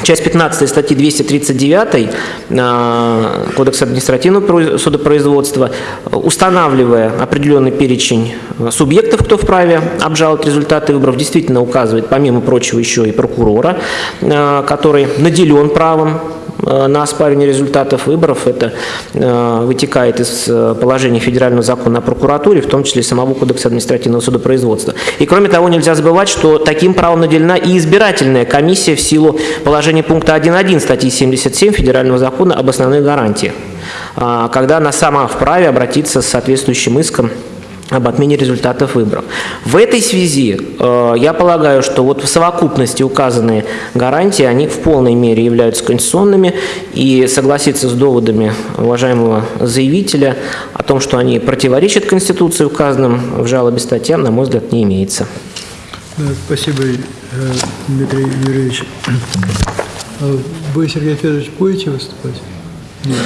Часть 15 статьи 239 э, Кодекса административного про- судопроизводства, устанавливая определенный перечень э, субъектов, кто вправе обжаловать результаты выборов, действительно указывает, помимо прочего, еще и прокурора, который наделен правом на оспаривание результатов выборов. Это э, вытекает из э, положения федерального закона о прокуратуре, в том числе самого Кодекса административного судопроизводства. И кроме того, нельзя забывать, что таким правом наделена и избирательная комиссия в силу положения пункта 1.1 статьи 77 Федерального закона об основных гарантиях, а, когда она сама вправе обратиться с соответствующим иском об отмене результатов выборов. В этой связи э, я полагаю, что вот в совокупности указанные гарантии, они в полной мере являются конституционными, и согласиться с доводами уважаемого заявителя о том, что они противоречат Конституции, указанным в жалобе статьям, на мой взгляд, не имеется. Спасибо, э, Дмитрий Юрьевич. А Вы, Сергей Федорович, будете выступать? Нет,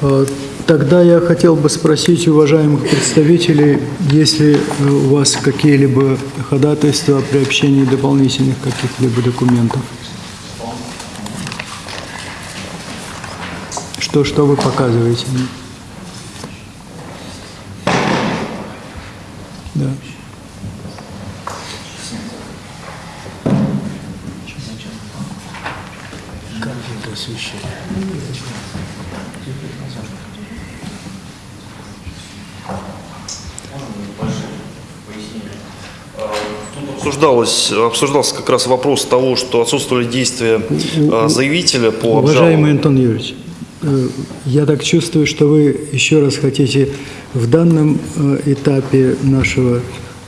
хорошо. Тогда я хотел бы спросить уважаемых представителей, есть ли э, у вас какие-либо ходатайства о приобщении дополнительных каких-либо документов? Что, что вы показываете? Да. Обсуждалось, обсуждался как раз вопрос того, что отсутствовали действия э, заявителя по Уважаемый обжалованию. Антон Юрьевич, э, я так чувствую, что вы еще раз хотите в данном э, этапе нашего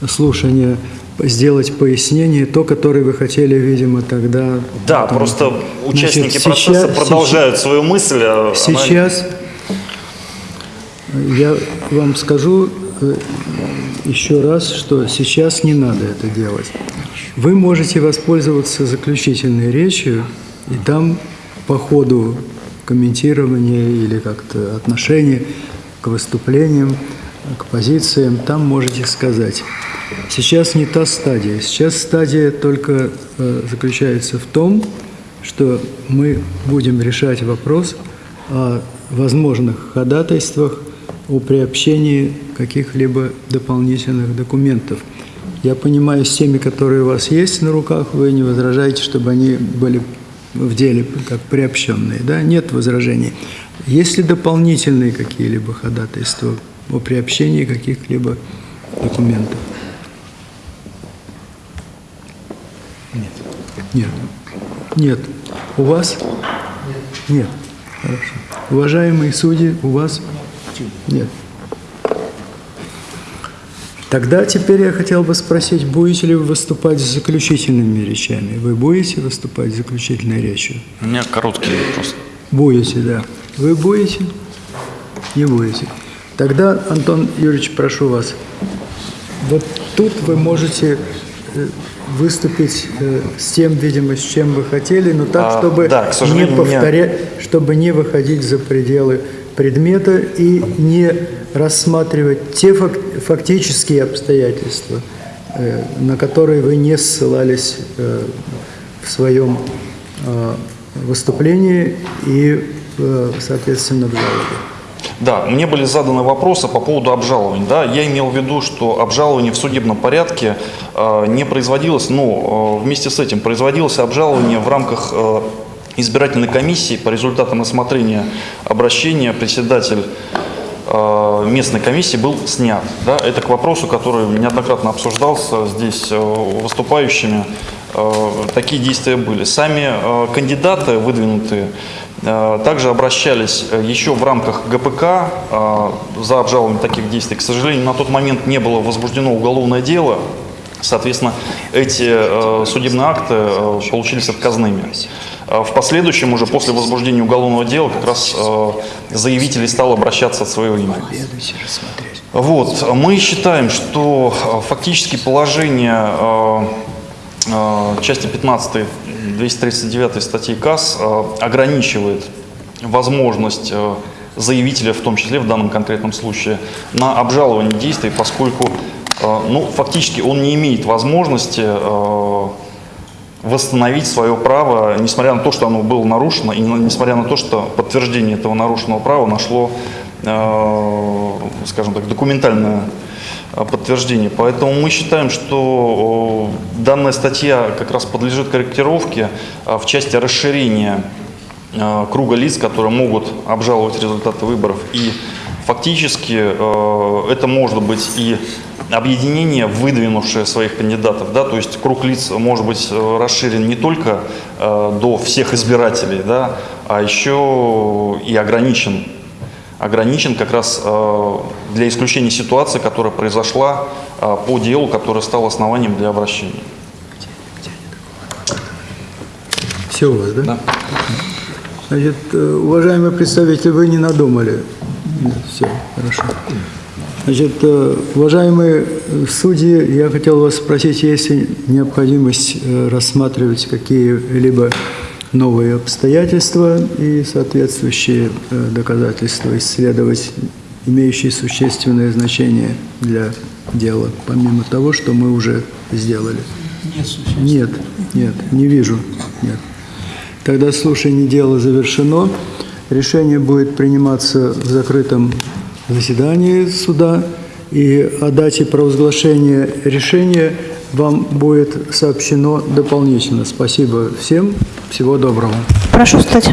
слушания сделать пояснение, то, которое вы хотели, видимо, тогда. Да, Потому просто участники значит, процесса сейчас- продолжают свою мысль. а она- Сейчас я вам скажу э, еще раз, что сейчас не надо это делать. Вы можете воспользоваться заключительной речью, и там по ходу комментирования или как-то отношения к выступлениям, к позициям, там можете сказать. Сейчас не та стадия. Сейчас стадия только э, заключается в том, что мы будем решать вопрос о возможных ходатайствах о приобщении каких-либо дополнительных документов. Я понимаю, с теми, которые у вас есть на руках, вы не возражаете, чтобы они были в деле как приобщенные, да? Нет возражений. Есть ли дополнительные какие-либо ходатайства о приобщении каких-либо документов? Нет. Нет. Нет. У вас? Нет. Хорошо. Уважаемые судьи, у вас? Нет. Тогда теперь я хотел бы спросить, будете ли вы выступать с заключительными речами? Вы будете выступать с заключительной речью? У меня короткий вопрос. Будете, да. Вы будете? Не будете. Тогда, Антон Юрьевич, прошу вас. Вот тут вы можете э, выступить э, с тем, видимо, с чем вы хотели, но так, А, чтобы да, к не у меня- повторять, чтобы не выходить за пределы предмета и не рассматривать те фак- фактические обстоятельства, э, на которые вы не ссылались э, в своем э, выступлении и, соответственно, в жалобе. Да, мне были заданы вопросы по поводу обжалований. Да, я имел в виду, что обжалование в судебном порядке э, не производилось, но э, вместе с этим производилось обжалование в рамках э, избирательной комиссии по результатам рассмотрения обращения председатель э, местной комиссии был снят. Да, это к вопросу, который неоднократно обсуждался здесь э, выступающими. Э, Такие действия были. Сами э, кандидаты, выдвинутые, также обращались еще в рамках ГПК за обжалование таких действий. К сожалению, на тот момент не было возбуждено уголовное дело. Соответственно, эти судебные акты получились отказными. Э, В последующем, уже после возбуждения уголовного дела, как раз э, заявитель стал обращаться от своего имени. Вот. Мы считаем, что э, фактически положение э, части 15 239 статьи КАС ограничивает возможность заявителя, в том числе в данном конкретном случае, на обжалование действий, поскольку ну, фактически он не имеет возможности восстановить свое право, несмотря на то, что оно было нарушено, и несмотря на то, что подтверждение этого нарушенного права нашло, э, скажем так, документальное э, подтверждение. Поэтому мы считаем, что данная статья как раз подлежит корректировке э, в части расширения э, круга лиц, которые могут обжаловать результаты выборов. И фактически это может быть и объединение, выдвинувшее своих кандидатов, да, то есть круг лиц может быть э, расширен не только э, до всех избирателей, да, а еще и ограничен, ограничен как раз э, для исключения ситуации, которая произошла э, по делу, которое стало основанием для обращения. Все у вас, да? Значит, э, уважаемый представитель, вы не надумали? Все, хорошо. Значит, э, уважаемые э, судьи, я хотел вас спросить, есть ли необходимость э, рассматривать какие-либо новые обстоятельства и соответствующие доказательства исследовать, имеющие существенное значение для дела, помимо того, что мы уже сделали. Нет, нет, не вижу. Нет. Тогда слушание дела завершено. Решение будет приниматься в закрытом заседании суда. И о дате провозглашения решения вам будет сообщено дополнительно. Спасибо всем. Всего доброго. Прошу встать.